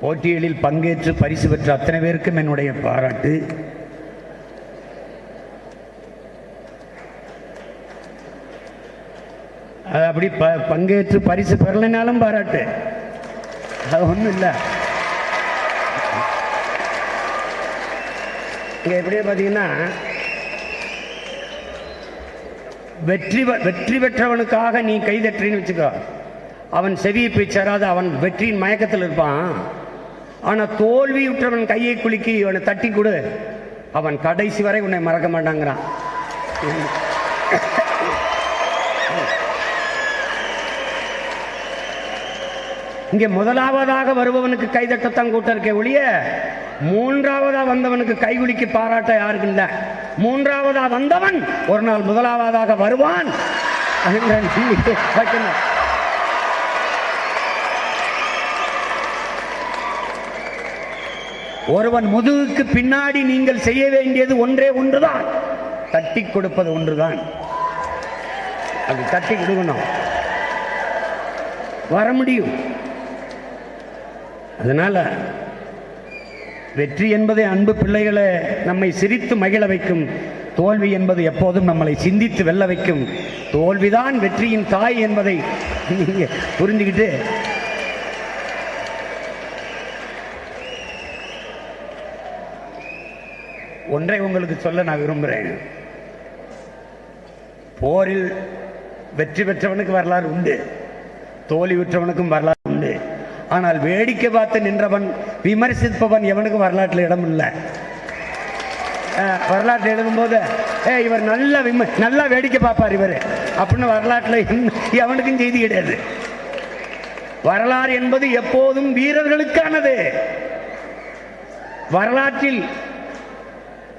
போட்டிகளில் பங்கேற்று பரிசு பெற்ற அத்தனை பேருக்கும் என்னுடைய பாராட்டு. அது அப்படி ப பங்கேற்று பரிசு பெறலைனாலும் பாராட்டு. அது ஒன்றும் இல்லை. இங்கே எப்படியே பார்த்தீங்கன்னா வெற்றி பெ- வெற்றி பெற்றவனுக்காக நீ கைதற்றின்னு வச்சுக்கோ. அவன் செவியை போய் சேராது அவன் வெற்றியின் மயக்கத்தில் இருப்பான். ஆனால் தோல்வியுற்றவன் கையை குலுக்கி இவனை தட்டி கொடு. அவன் கடைசி வரை உன்னை மறக்க மாட்டாங்கிறான். இங்கே முதலாவதாக வருபவனுக்கு கைதட்டத்தான் கூட்டம் இருக்கே ஒழிய மூன்றாவதா வந்தவனுக்கு கைகுலிக்கு பாராட்ட யாருக்கு இல்லை? மூன்றாவதா வந்தவன் ஒரு நாள் முதலாவதாக வருவான் ஒருவன் முதுகுக்கு பின்னாடி நீங்கள் செய்ய வேண்டியது ஒன்றே ஒன்றுதான். தட்டி கொடுப்பது ஒன்றுதான். அது தட்டி கொடுக்கணும். வர முடியும். அதனால வெற்றி என்பதை அன்பு பிள்ளைகளை நம்மை சிரித்து மகிழ வைக்கும். தோல்வி என்பது எப்போதும் நம்மளை சிந்தித்து வெல்ல வைக்கும். தோல்விதான் வெற்றியின் தாய் என்பதை நீங்கள் புரிஞ்சுக்கிட்டு ஒன்றை உங்களுக்கு சொல்ல நான் விரும்புகிறேன் போரில் வெற்றி பெற்றவனுக்கு வரலாறு உண்டு. தோல்வி பெற்றவனுக்கும் வரலாறு ஆனால் வேடிக்கை பார்த்து நின்றவன் விமர்சிப்பவன் எவனுக்கும் வரலாற்றில் இடம் இல்லை வரலாற்றில் எழுதும்போது ஏ இவர் நல்ல விம நல்லா வேடிக்கை பார்ப்பார் இவர். அப்படின்னு வரலாற்றில் எவனுக்கும் செய்தி கிடையாது. வரலாறு என்பது எப்போதும் வீரர்களுக்கானது. வரலாற்றில்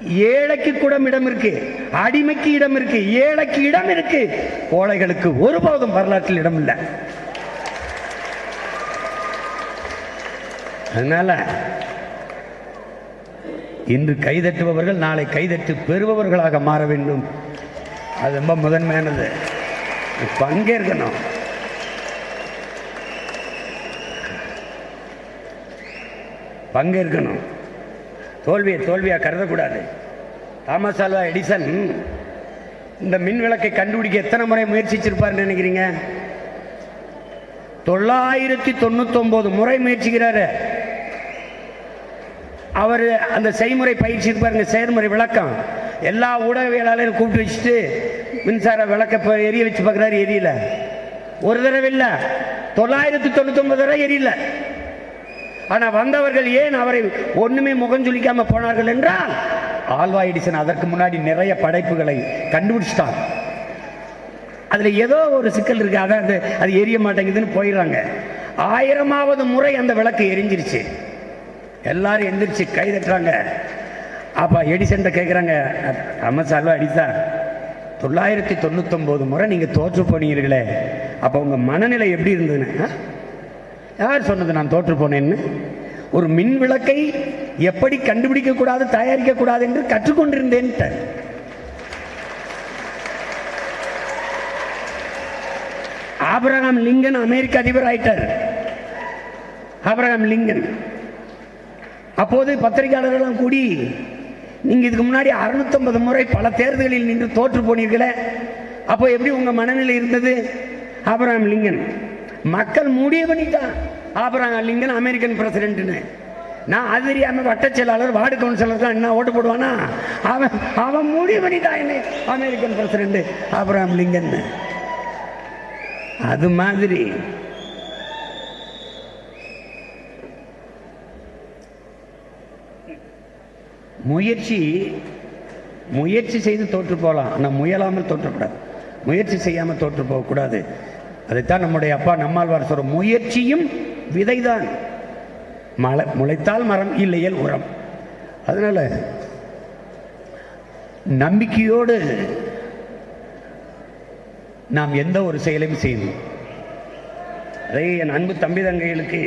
ஏழைக்கு கூட இடம் இருக்கு அடிமைக்கு இடம் இருக்கு ஏழைக்கு இடம் இருக்கு. கோழைகளுக்கு ஒருபோதும் வரலாற்றில் இடம் இல்லை அதனால இன்று கைதட்டுபவர்கள் நாளை கைதட்டு பெறுபவர்களாக மாற வேண்டும். அது ரொம்ப முதன்மையானது. பங்கேற்கணும் பங்கேற்கணும் தோல்வியை தோல்வியாக கருதக்கூடாது. தாமஸ் ஆல்வா எடிசன் இந்த மின் விளக்கை கண்டுபிடிக்க எத்தனை முறை முயற்சிச்சிருப்பார்னு நினைக்கிறீங்க? தொள்ளாயிரத்தி தொண்ணூத்தொன்பது முறை முயற்சிக்கிறாரு. அவர் அந்த செய்முறை பயிற்சி பாருங்க செயல்முறை விளக்கம். எல்லா ஊடகவியலாளரும் கூப்பிட்டு வச்சுட்டு மின்சார விளக்க எரிய வச்சு பார்க்குறாரு எரியல. ஒரு தடவை இல்லை. தொள்ளாயிரத்தி தொண்ணூத்தொன்பது தடவை எரியல. ஆனால் வந்தவர்கள் ஏன் அவரை ஒன்றுமே முகம் சுளிக்காம போனார்கள் என்றால் ஆல்வா எடிசன் அதற்கு முன்னாடி நிறைய படைப்புகளை கண்டுபிடிச்சிட்டான். அதில் ஏதோ ஒரு சிக்கல் இருக்கு அதான் அது எரிய மாட்டேங்குதுன்னு போயிடுறாங்க. ஆயிரமாவது முறை அந்த விளக்கு எரிஞ்சிருச்சு. எல்லாரும் எந்திரிச்சு கை தட்டுறாங்க. அப்போ எடிசன்ட்ட கேட்குறாங்க அம்மஸ் அல்வா தொள்ளாயிரத்தி தொண்ணூத்தொம்போது முறை நீங்கள் தோற்று போனீங்களே அப்போ உங்கள் மனநிலை எப்படி இருந்ததுன்னு ஆ? யார் சொன்னது நான் தோற்று போனேன்னு? ஒரு மின் விளக்கை எப்படி கண்டுபிடிக்க கூடாது தயாரிக்க கூடாது என்று கற்றுக்கொண்டிருந்தேன்ட்ட. ஆபிரகாம் லிங்கன் அமெரிக்க அதிபர் ஆயிட்டார். Abraham Lincoln. அப்போது பத்திரிகையாளர்கள்லாம் கூடி நீங்க இதுக்கு முன்னாடி 650 முறை பல தேர்தலில் நின்று தோற்று போனீர்களே. அப்போ எப்படி உங்க மனநிலை இருந்தது? ஆபிரகாம் லிங்கன் மக்கள் முடிவு பண்ணிட்டான் அப்புறம் லிங்கன் அமெரிக்கன் பிரசிடென்ட்னு. நான் அது தெரியாம வட்ட செயலாளர் வார்டு கவுன்சிலர் என்ன ஓட்டு போடுவானா? அவன் அவன் முடிவு பண்ணிட்டான் என்ன. அமெரிக்கன் பிரசிடென்ட் ஆபிரகாம் லிங்கன் அது மாதிரி முயற்சி முயற்சி செய்து தோற்று போகலாம். ஆனால் முயலாமல் தோற்றக்கூடாது முயற்சி செய்யாமல் தோற்று போகக்கூடாது. அதைத்தான் நம்முடைய அப்பா நம்மாழ்வார் சொல்ற முயற்சியும் விதைதான். மலை முளைத்தால் மரம் இல்லையல் உரம். அதனால் நம்பிக்கையோடு நாம் எந்த ஒரு செயலையும் செய்யணும். அதே என் அன்பு தம்பி தங்கைகளுக்கு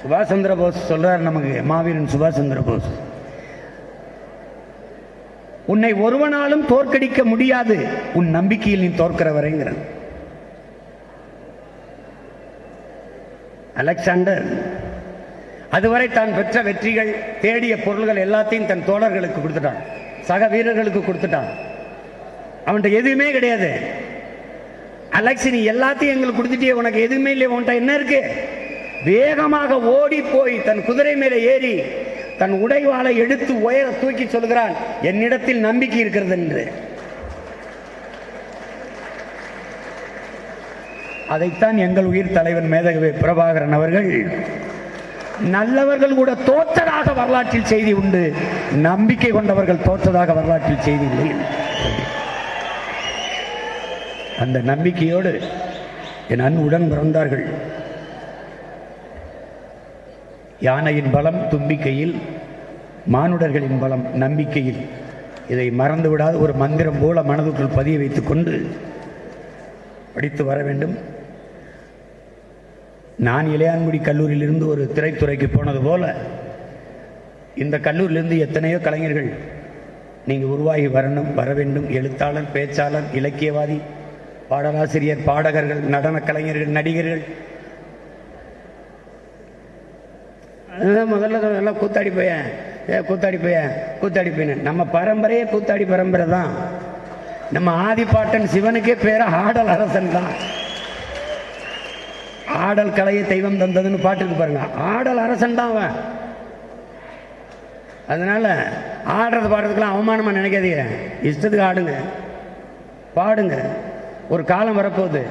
சுபாஷ் சந்திர போஸ் சொல்கிறார் நமக்கு மாவீரன் சுபாஷ் சந்திர போஸ். உன்னை ஒருவனாலும் தோற்கடிக்க முடியாது. உன் நம்பிக்கையில் நீ தோற்கிறவரைங்கிற அலெக்சாண்டர் அதுவரை தான் பெற்ற வெற்றிகள் தேடிய பொருள்கள் எல்லாத்தையும் தன் தோழர்களுக்கு கொடுத்துட்டான். சக வீரர்களுக்கு கொடுத்துட்டான். அவன்கிட்ட எதுவுமே கிடையாது. அலெக்ஸ் நீ எல்லாத்தையும் எங்களுக்கு கொடுத்துட்டியே உனக்கு எதுவுமே இல்லையே உன்கிட்ட என்ன இருக்கு? வேகமாக ஓடி போய் தன் குதிரை மேலே ஏறி தன் உடைவாளை எடுத்து உயர தூக்கி சொல்கிறான் என்னிடத்தில் நம்பிக்கை இருக்கிறது என்று. அதைத்தான் எங்கள் உயிர் தலைவன் மேதகவி பிரபாகரன் அவர்கள் நல்லவர்கள் கூட தோற்றதாக வரலாற்றில் செய்தி உண்டு நம்பிக்கை கொண்டவர்கள் தோற்றதாக வரலாற்றில் செய்தி இல்லை. அந்த நம்பிக்கையோடு என் அன்புடன் பிறந்தார்கள். யானையின் பலம் தும்பிக்கையில் மானுடர்களின் பலம் நம்பிக்கையில். இதை மறந்து விடாத ஒரு மந்திரம் போல மனதுக்குள் பதிய வைத்து கொண்டு படித்து வர வேண்டும். நான் இளையான்குடி கல்லூரியிலிருந்து ஒரு திரைத்துறைக்கு போனது போல இந்த கல்லூரியிலிருந்து எத்தனையோ கலைஞர்கள் நீங்கள் உருவாகி வரணும் வர வேண்டும். எழுத்தாளர் பேச்சாளர் இலக்கியவாதி பாடலாசிரியர் பாடகர்கள் நடனக் கலைஞர்கள் நடிகர்கள் அதுதான் முதல்ல சொல்ல, எல்லாம் கூத்தாடி போயேன் ஏ கூத்தாடி போயேன் கூத்தாடி போயேன் நம்ம பரம்பரையே கூத்தாடி பரம்பரை தான். நம்ம ஆதிப்பாட்டன் சிவனுக்கே பேராக ஆடல் அரசன் தான். ஆடல் கலையை தெய்வம் தந்ததுன்னு பாட்டுக்கு பாருங்க. ஆடல் அரசன் தான் அவன். அதனால் ஆடுறது பாடுறதுக்கெல்லாம் அவமானமாக நினைக்காதீங்க. இஷ்டத்துக்கு ஆடுங்க. பாடுங்க. ஒரு காலம் வரப்போகுது.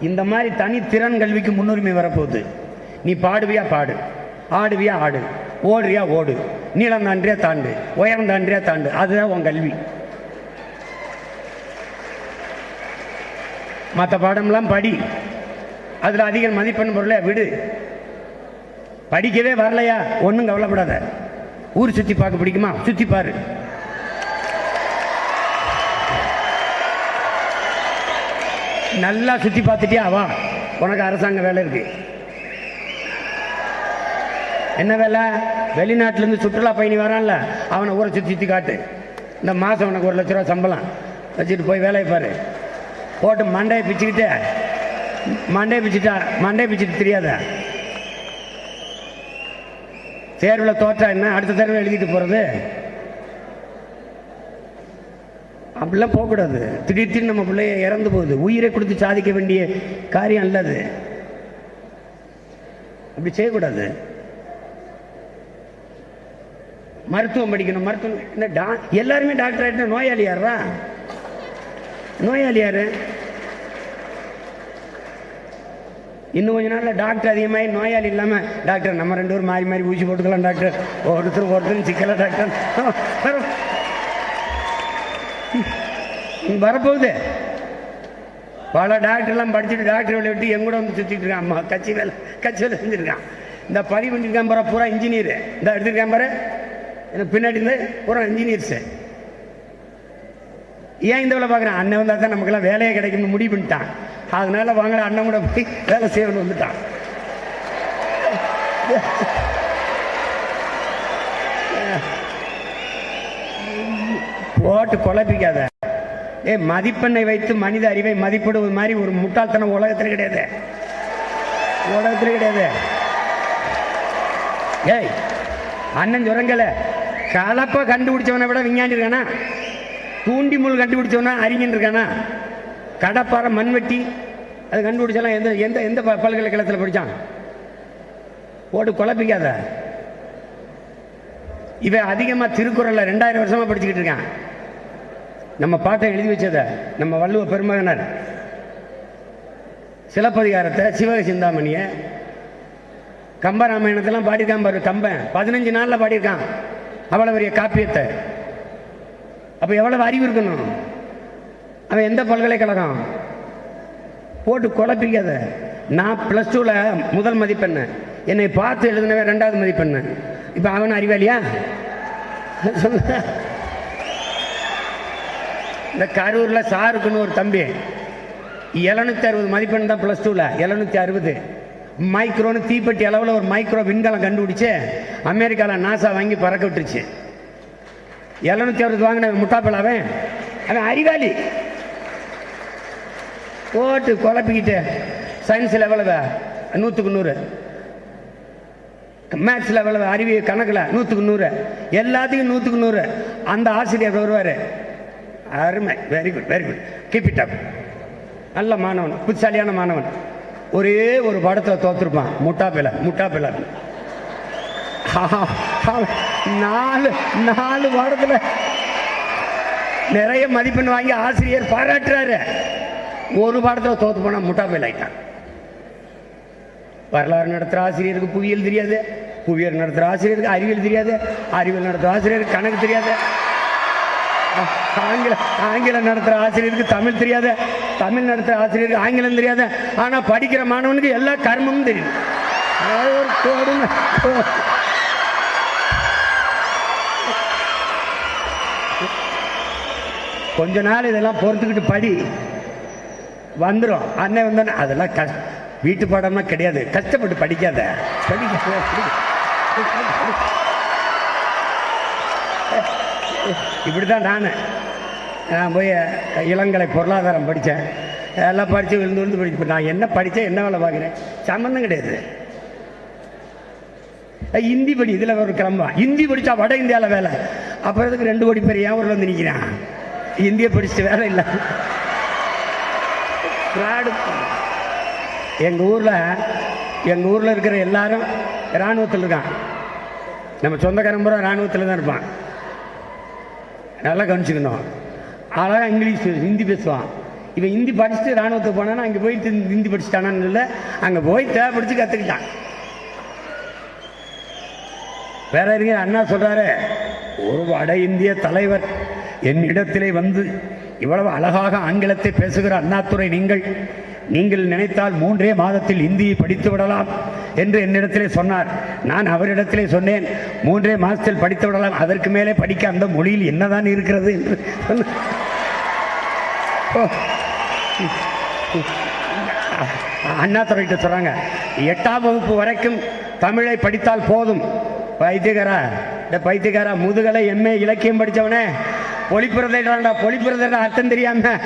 இந்த மாதிரி தனித்திறன் கல்விக்கு முன்னுரிமை வரப்போகுது. நீ பாடுவியா? பாடு. ஆடுவியா ஆடு ஓடுறியா ஓடு நீளம் தாண்டியா தாண்டு உயரம் தாண்டியா தாண்டு அதுதான் உன் கல்வி. மற்ற பாடம்லாம் படி அதில் அதிக மதிப்பெண் பொருளை விடு. படிக்கவே வரலையா? ஒன்றும் கவலைப்படாத. ஊர் சுற்றி பார்க்க பிடிக்குமா? சுற்றி பாரு. நல்லா சுற்றி பார்த்துட்டியா? வா. உனக்கு அரசாங்க வேலை இருக்குது என்ன வேலை? வெளிநாட்டிலேருந்து சுற்றுலா பயணி வரான்ல அவனை ஊரை சுற்றி சுற்றி காட்டு. இந்த மாதம் உனக்கு ஒரு லட்ச ரூபா சம்பளம். வச்சுட்டு போய் வேலையை பாரு. போட்டு மண்டையை பிச்சுக்கிட்டு மண்டையை பிச்சுட்டா மண்டையை பிச்சுட்டு தெரியாத. தேர்வில் தோற்றா என்ன? அடுத்த தடவை எழுதிட்டு போகிறது அப்படிலாம் போகக்கூடாது. திடீர் திடீர்னு நம்ம பிள்ளைய இறந்து போகுது. உயிரை கொடுத்து சாதிக்க வேண்டிய காரியம் அல்லது அப்படி செய்யக்கூடாது. மருத்துவம் படிக்கணும் மருத்துவம் இந்த டா எல்லாருமே டாக்டர் ஆகிட்டா நோயாளி யாரா நோயாளி யாரு? இன்னும் கொஞ்ச நாளில் டாக்டர் அதிகமாகி நோயாளி இல்லாமல் டாக்டர் நம்ம ரெண்டு பேரும் மாறி மாறி ஊசி போட்டுக்கலாம் டாக்டர் ஒருத்தர் ஒருத்தர் சிக்கல டாக்டர் வரப்போகுது. பல டாக்டர்லாம் படிச்சுட்டு டாக்டர் வேலை விட்டு எங்கூட வந்து சுற்றிட்டு இருக்கான். அம்மா கட்சி வேலை கட்சி வேலை செஞ்சுருக்கான். இந்த பதிவு பண்ணியிருக்கான் பாரு பூரா இன்ஜினியர் இந்த எடுத்திருக்கான் பாரு. எனக்கு பின்னாடி இருந்து பூரா இன்ஜினியர்ஸு ஏன் இந்த வேலை பார்க்குறேன்? அண்ணன் வந்தால் தான் நமக்கெல்லாம் வேலையே கிடைக்கும்னு முடிவு பண்ணிட்டான். அதனால வாங்கல அண்ணன் கூட போய் வேலை செய்யணும்னு வந்துட்டான். போட்டு குழப்பிக்காத. ஏ மதிப்பெண்ணை வைத்து மனித அறிவை மதிப்பிடுவது மாதிரி ஒரு முட்டாள்தனம் உலகத்தில் கிடையாது. உலகத்தில் கிடையாது. ஏய் அண்ணன் சொல்றங்கல கலப்பை கண்டுபிடிச்சவனை விட விஞ்ஞானி இருக்கானா? தூண்டி முள் கண்டுபிடிச்சவனா அறிஞன் இருக்கானா? கடப்பாறை மண்வெட்டி அது கண்டுபிடிச்சலாம் எந்த எந்த எந்த பல்கலைக்கழகத்தில் படித்தான் போட்டு குழப்பிக்காத. இவன் அதிகமாக திருக்குறளில் ரெண்டாயிரம் வருஷமாக படிச்சுக்கிட்டு இருக்கான். நம்ம பாட்டை எழுதி வச்சத நம்ம வள்ளுவ பெருமகனார் சிலப்பதிகாரத்தை சிவக சிந்தாமணியை கம்பராமாயணத்தெல்லாம் பாடியிருக்கான் பாரு கம்பன். பதினஞ்சு நாளில் பாடியிருக்கான். அவ்வளோ பெரிய காப்பியத்தை. அப்போ எவ்வளவு அறிவு இருக்கணும்? அவன் எந்த பல்கலைக்கழகம்? போட்டு குழப்பிக்காத நான் ப்ளஸ் டூவில் முதல் மதிப்பெண் என்னை பார்த்து எழுதினவன் ரெண்டாவது மதிப்பெண்ணு. இப்போ அவன் அறிவாளியா? சொல்ல இந்த கரூரில் சாருக்குன்னு ஒரு தம்பி. எழுநூத்தி அறுபது மதிப்பெண் தான் ப்ளஸ் டூவில் எழுநூற்றி அறுபது. மைக்ரோன்னு தீப்பெட்டி அளவில் ஒரு மைக்ரோ விண்கலம் கண்டுபிடிச்சு அமெரிக்காவில் நாசா வாங்கி பறக்க விட்டுருச்சு. எழுநூத்தி அறுபது வாங்கின முட்டாப்பல் அவன் அறிவாளி. போட்டு குழப்பிக்கிட்டு சயின்ஸில் எவ்வளவு நூற்றுக்கு நூறு. மேத்ஸில் எவ்வளவு அறிவியல் கணக்கில் நூற்றுக்கு நூறு. எல்லாத்துக்கும் நூற்றுக்கு நூறு. அந்த ஆசிரியர் வருவார். அருமை. Very good very good keep it up நல்ல மாணவன் புத்திசாலியான மாணவன். ஒரே ஒரு படத்தில் தோத்துருப்பான் முட்டா பிள்ளை முட்டா பிள்ளை. நாலு நாலு வாரத்தில் நிறைய மதிப்பெண் வாங்கி ஆசிரியர் பாராட்டுறாரு. ஒரு பாடத்தில் தோத்து போனால் முட்டா பிள்ளை ஆயிட்டான். வரலாறு நடத்துகிற ஆசிரியருக்கு புவியியல் தெரியாது. புவியியல் நடத்துகிற ஆசிரியருக்கு அறிவியல் தெரியாது. அறிவியல் நடத்துகிற ஆசிரியருக்கு கணக்கு தெரியாது. ஆங்கில ஆங்கிலம் ஆங்கிலம் நடத்துகிற ஆசிரியருக்கு தமிழ் தெரியாது. தமிழ் நடத்துகிற ஆசிரியருக்கு ஆங்கிலம் தெரியாத ஆனால் படிக்கிற மாணவனுக்கு எல்லா கர்மமும் தெரியும் அதாவது ஒரு கொடுமை கொஞ்ச நாள் இதெல்லாம் பொறுத்துக்கிட்டு படி வந்துடும் அண்ணன் வந்தோடனே அதெல்லாம் கஷ் வீட்டு பாடம்னா கிடையாது கஷ்டப்பட்டு படிக்காத படிக்க இப்படி தான் நான் நான் போய் இளங்கலை பொருளாதாரம் படித்தேன். எல்லாம் படித்து விழுந்து விழுந்து படிச்சு நான் என்ன படித்தேன் என்ன வேலை பார்க்குறேன்? சம்மந்தம் கிடையாது. ஹிந்தி படி இதில் ஒரு கிளம்பா. ஹிந்தி படித்தா வட இந்தியாவில் வேலை. அப்புறம் இதுக்கு ரெண்டு கோடி பேர் ஏன் ஊரில் வந்து நிற்கிறான் இந்தியை படிச்சுட்டு வேலை இல்லை. ஃப்ராடு எங்கள் ஊரில் எங்கள் ஊரில் இருக்கிற எல்லாரும் இராணுவத்தில் இருக்கான் நம்ம சொந்தக்காரன் பூரா இராணுவத்தில் தான் இருப்பான். நல்லா கவனிச்சுக்கணும். அழகாக இங்கிலீஷ் பேசு- ஹிந்தி பேசுவான். இவன் ஹிந்தி படிச்சுட்டு இராணுவத்துக்கு போனானா அங்கே போயிட்டு ஹிந்தி படிச்சுட்டானான்னு இல்லை அங்கே போய் தேவைப்படுத்தி கற்றுக்கிட்டான் வேற இருங்க அண்ணா சொல்கிறாரு ஒரு வட இந்திய தலைவர் என்னிடத்திலே வந்து இவ்வளவு அழகாக ஆங்கிலத்தை பேசுகிற அண்ணாத்துறை நீங்கள் நீங்கள் நினைத்தால் மூன்றே மாதத்தில் இந்தியை படித்து விடலாம். என்று என்னிடத்திலே சொன்னார். நான் அவரிடத்திலே சொன்னேன் மூன்றே மாதத்தில் படித்து விடலாம் அதற்கு மேலே படிக்க அந்த மொழியில் என்னதான் இருக்கிறது? என்று. ஓ. அண்ணாதுரைகிட்ட சொல்கிறாங்க எட்டாம் வகுப்பு வரைக்கும் தமிழை படித்தால் போதும். பைத்தியகாரா இந்த பைத்தியகாரா முதுகலை எம்ஏ இலக்கியம் படித்தவனே. பொலிப்புறதைடா பொலிப்புறதைடா அர்த்தம் தெரியாமல்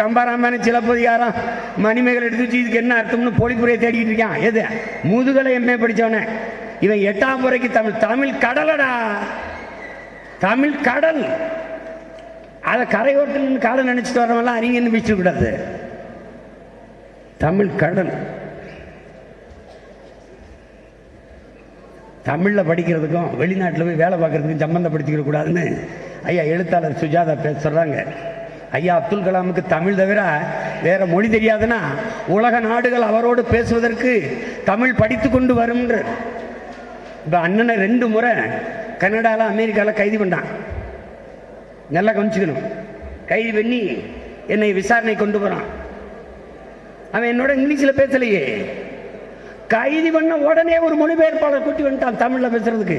கம்பராமாயணம் சிலப்பதிகாரம் மணிமேகலை எடுத்து வச்சு இதுக்கு என்ன அர்த்தம்னு பொலிப்புரையை தேடிக்கிட்டு இருக்கான். எது? முதுகலை எம்ஏ படித்தவனே இவன் எட்டாம் முறைக்கு தமிழ். தமிழ் கடலடா. தமிழ் கடல். அதை கரையோட்டில் காலை நினைச்சிட்டு வரவெல்லாம் அறிஞன்னு வச்சுக்க கூடாது தமிழ் கடல். தமிழில் படிக்கிறதுக்கும் வெளிநாட்டில் போய் வேலை பார்க்கறதுக்கும் சம்மந்தப்படுத்திக்க கூடாதுன்னு ஐயா எழுத்தாளர் சுஜாதா பேச சொல்கிறாங்க ஐயா அப்துல் கலாமுக்கு தமிழ் தவிர வேற மொழி தெரியாதுன்னா உலக நாடுகள் அவரோடு பேசுவதற்கு தமிழ் படித்து கொண்டு வரும்ன்ற இப்போ அண்ணனை ரெண்டு முறை கனடாவில் அமெரிக்காவில் கைது பண்ணான். நல்லா கவனிச்சுக்கணும். கைது பண்ணி என்னை விசாரணை கொண்டு போகிறான் அவன் என்னோட இங்கிலீஷில் பேசலையே. கைது பண்ண உடனே ஒரு மொழிபெயர்ப்பாளர் கூட்டி வந்துட்டான் தமிழில் பேசுறதுக்கு.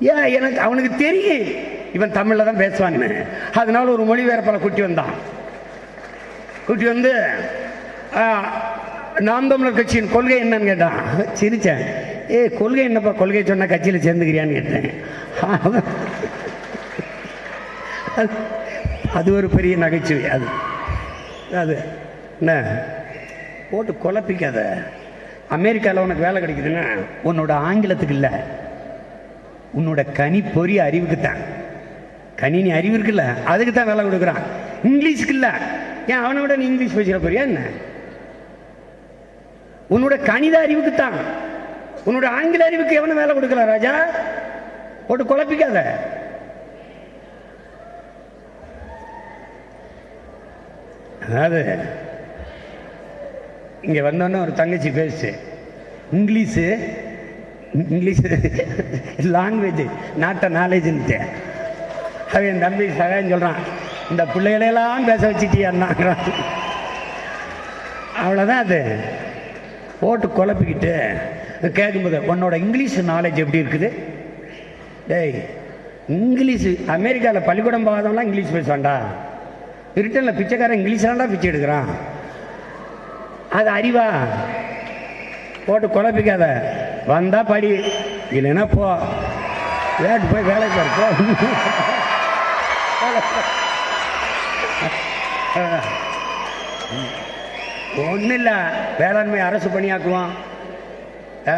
ஏன் எனக்கு அவனுக்கு தெரியும். இவன் தமிழில் தான் பேசுவான்னு அதனால ஒரு மொழிபெயர்ப்பாளர் கூட்டி வந்தான். கூட்டி வந்து ஆ, நாம் தமிழர் கட்சியின் கொள்கை என்னன்னு கேட்டான். சிரிச்சேன். ஏ கொள்கை என்னப்பா? கொள்கை சொன்ன கட்சியில் சேர்ந்துக்கிறியான்னு கேட்டேன். அது- அது ஒரு பெரிய நகைச்சுவை அது. அது என்ன? போட்டு குழப்பிக்காத. அமெரிக்காவில் உனக்கு வேலை கிடைக்குதுன்னா உன்னோட ஆங்கிலத்துக்கு இல்லை. உன்னோட கனி பொறி கணினி அறிவு இருக்குல்ல அதுக்கு தான் வேலை கொடுக்குறான். இங்கிலீஷ்க்கு இல்லை ஏன் அவனை விட நீ இங்கிலீஷ் பேசுகிற போறியா என்ன? உன்னோட கணித அறிவுக்கு தான் உன்னோட ஆங்கில அறிவுக்கு எவனும் வேலை கொடுக்கல ராஜா? போட்டு குழப்பிக்காத. அதாவது இங்கே வந்தோன்னே ஒரு தங்கச்சி பேசு இங்கிலீஷு இங்கிலீஷ் லாங்குவேஜ் நாட்ட நாலேஜ்ன்ட்டு அவன் என் தம்பி சகாயம் சொல்கிறான் இந்த பிள்ளைகளையெல்லாம் பேச வச்சுட்டியான்னாங்கிறான் அவ்வளோதான் அது. போட்டு குழப்பிக்கிட்டு கேட்கும்போது உன்னோட இங்கிலீஷ் நாலேஜ் எப்படி இருக்குது? டேய் இங்கிலீஷு அமெரிக்காவில் பள்ளிக்கூடம் போகாதவங்களாம் இங்கிலீஷ் பேசுவாண்டா பிரிட்டனில் பிச்சைக்காரன் இங்கிலீஷ்லாண்டா பிச்சை எடுக்கிறான். அது அறிவா? போட்டு குழப்பிக்காத. வந்தால் படி இல்லைன்னா போ. வேட்டு போய் வேலைக்கு போ? ஒன்றும் இல்லை வேளாண்மை அரசு பணியாக்குவோம்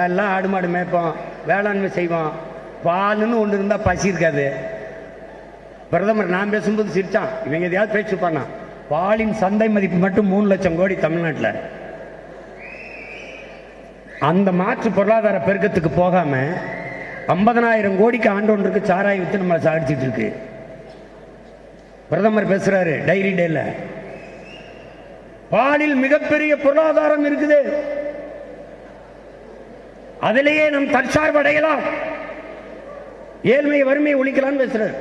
எல்லாம் ஆடு மாடு மேய்ப்போம் வேளாண்மை செய்வோம் பாலுன்னு ஒன்று இருந்தால் பசி இருக்காது. பிரதமர் நான் பேசும்போது சிரிச்சான். இவங்க எதையாவது பேச்சுப்பானா பாலின் சந்தை மதிப்பு மட்டும் மூணு லட்சம் கோடி தமிழ்நாட்டில். அந்த மாற்று பொருளாதார பெருக்கத்துக்கு போகாமல் ஐம்பதனாயிரம் கோடிக்கு ஆண்டொன்றுக்கு சாராய வித்து நம்மளை சாடிச்சிட்டு இருக்கு. பிரதமர் பேசுறாரு டைரி டேல பாலில் மிகப்பெரிய பொருளாதாரம் இருக்குது. அதிலேயே நம் தற்சார்பு அடையலாம். ஏழ்மை வறுமையை ஒழிக்கலாம்னு பேசுறாரு.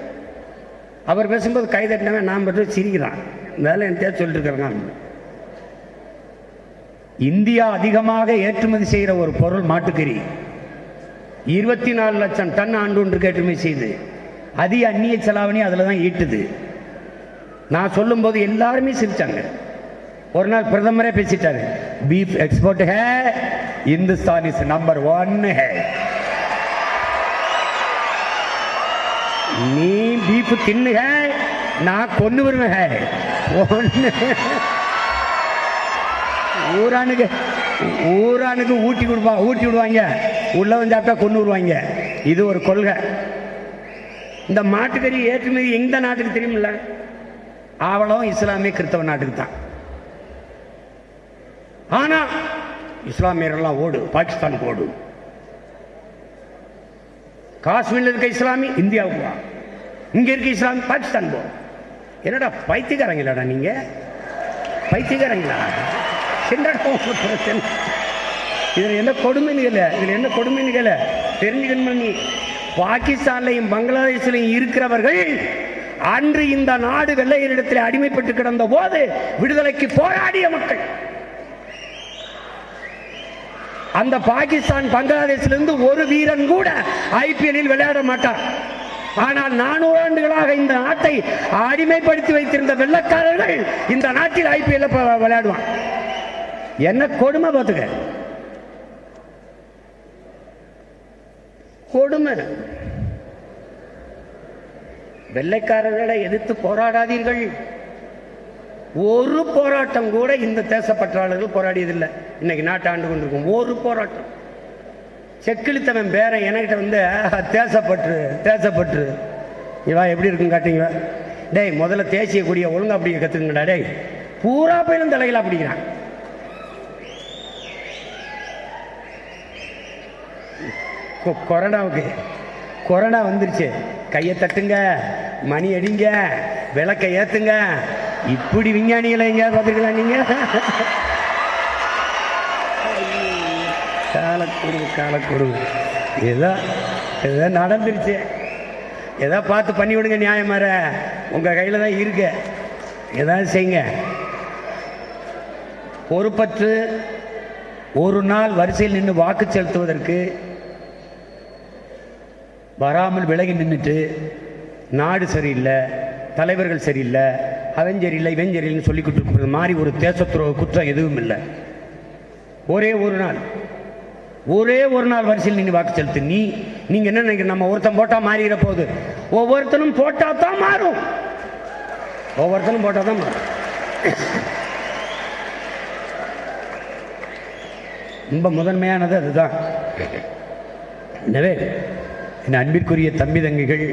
அவர் பேசும்போது கை தட்டினவன் நான் மட்டும் சிரிக்கிறான். வேலை என்கிட்ட சொல்லிட்டு இருக்கிறாங்க இந்தியா அதிகமாக ஏற்றுமதி செய்கிற ஒரு பொருள் மாட்டுக்கறி. இருபத்தி நாலு லட்சம் டன் ஆண்டு ஒன்றுக்கு ஏற்றுமதி செய்யுது அதிக அந்நிய செலாவணி அதில் தான் ஈட்டுது. நான் சொல்லும்போது எல்லாருமே சிரிச்சாங்க. ஒரு நாள் பிரதமரே பேசிட்டாரு பீஃப் எக்ஸ்போர்ட் ஹே இந்துஸ்தான் இஸ் நம்பர் ஒன் ஹே. நீ பீஃப் தின்னுக நான் கொண்டு வருவேன் ஹே. ஒன்று ஊரானுக்கு ஊரானுக்கு ஊட்டி கொடுப்பா ஊட்டி விடுவாங்க. உள்ளவன் சாப்பிட்டா கொண்டு வருவாங்க. இது ஒரு கொள்கை. இந்த மாட்டுக்கறி ஏற்றுமதி எந்த நாட்டுக்கு தெரியுமில்ல? ஆவலம் இஸ்லாமிய கிறிஸ்தவ நாட்டுக்கு தான் ஆனா இஸ்லாமியர்கள்லாம் ஓடு பாகிஸ்தானுக்கு ஓடு. காஷ்மீர்ல இருக்க இஸ்லாமி இந்தியாவுக்கு வா. இங்க இருக்க இஸ்லாமி பாகிஸ்தான் போ. என்னடா பைத்தியக்காரங்களாடா நீங்க? பைத்தியக்காரங்களா? என்னடா உங்க இதில் என்ன கொடுமைன்னு இதில் என்ன கொடுமைன்னு தெரிஞ்சுக்கணும் நீ? பாகிஸ்தான்லையும் பங்களாதேஷ்லையும் இருக்கிறவர்கள் அன்று இந்த நாடு வெள்ளையரிடத்தில் அடிமைப்பட்டு கிடந்த போது விடுதலைக்கு போராடிய மக்கள். அந்த பாகிஸ்தான் பங்களாதேஷிலிருந்து ஒரு வீரன் கூட ஐபிஎல்லில் விளையாட மாட்டார் ஆனால் நானூறு ஆண்டுகளாக இந்த நாட்டை அடிமைப்படுத்தி வைத்திருந்த வெள்ளக்காரர்கள் இந்த நாட்டில் ஐபிஎல் விளையாடுவான். என்ன கொடுமை பார்த்துக்க. கொடுமை. வெள்ளைக்காரர்களை எதிர்த்து போராடாதீர்கள். ஒரு போராட்டம் கூட இந்த தேசப்பற்றாளர்கள் போராடியதில்லை. இன்னைக்கு நாட்டை ஆண்டு கொண்டிருக்கும் ஒரு போராட்டம். செக்கிழித்தவன் பேரன் என்கிட்ட வந்து "ஆஹா, தேசப்பற்று தேசப்பற்று. இவா எப்படி இருக்குன்னு காட்டுங்க டேய் முதல்ல தேசிய கொடியை ஒழுங்கா அப்படிங்க கற்றுக்குங்கடா டேய். பூரா பேரும் தலைகளா பிடிக்கிறான். கொ- கொரோனாவுக்கு கொரோனா வந்துருச்சு. கையை தட்டுங்க மணி அடிங்க விளக்கை ஏத்துங்க. இப்படி விஞ்ஞானிகளை எங்கேயாவது பார்த்துருக்கலாம் நீங்க? காலக்குரு காலக்குரு ஏதோ ஏதோ நடந்துருச்சு. ஏதோ பார்த்து பண்ணி விடுங்க நியாயமார உங்க கையில தான் இருக்கு. ஏதாவது செய்யுங்க. பொறுப்பற்று ஒரு நாள் வரிசையில் நின்று வாக்கு செலுத்துவதற்கு வராமல் விலகி நின்றுட்டு நாடு சரியில்லை தலைவர்கள் சரியில்லை அவன் சரியில்லை இவன் சரியில்லைன்னு சொல்லிக்கிட்டு இருக்கிறது மாதிரி ஒரு தேசத்துறவு குற்றம் எதுவும் இல்லை. ஒரே ஒரு நாள் ஒரே ஒரு நாள் வரிசையில் நின்று வாக்கு செலுத்து. நீ நீங்கள் என்ன நினைக்கிற நம்ம ஒருத்தன் போட்டால் மாறிட போகுது ஒவ்வொருத்தனும் போட்டால் தான் மாறும். ஒவ்வொருத்தனும் போட்டால் தான் மாறும். ரொம்ப முதன்மையானது அதுதான். எனவே என் அன்பிற்குரிய தம்பி தங்கிகள்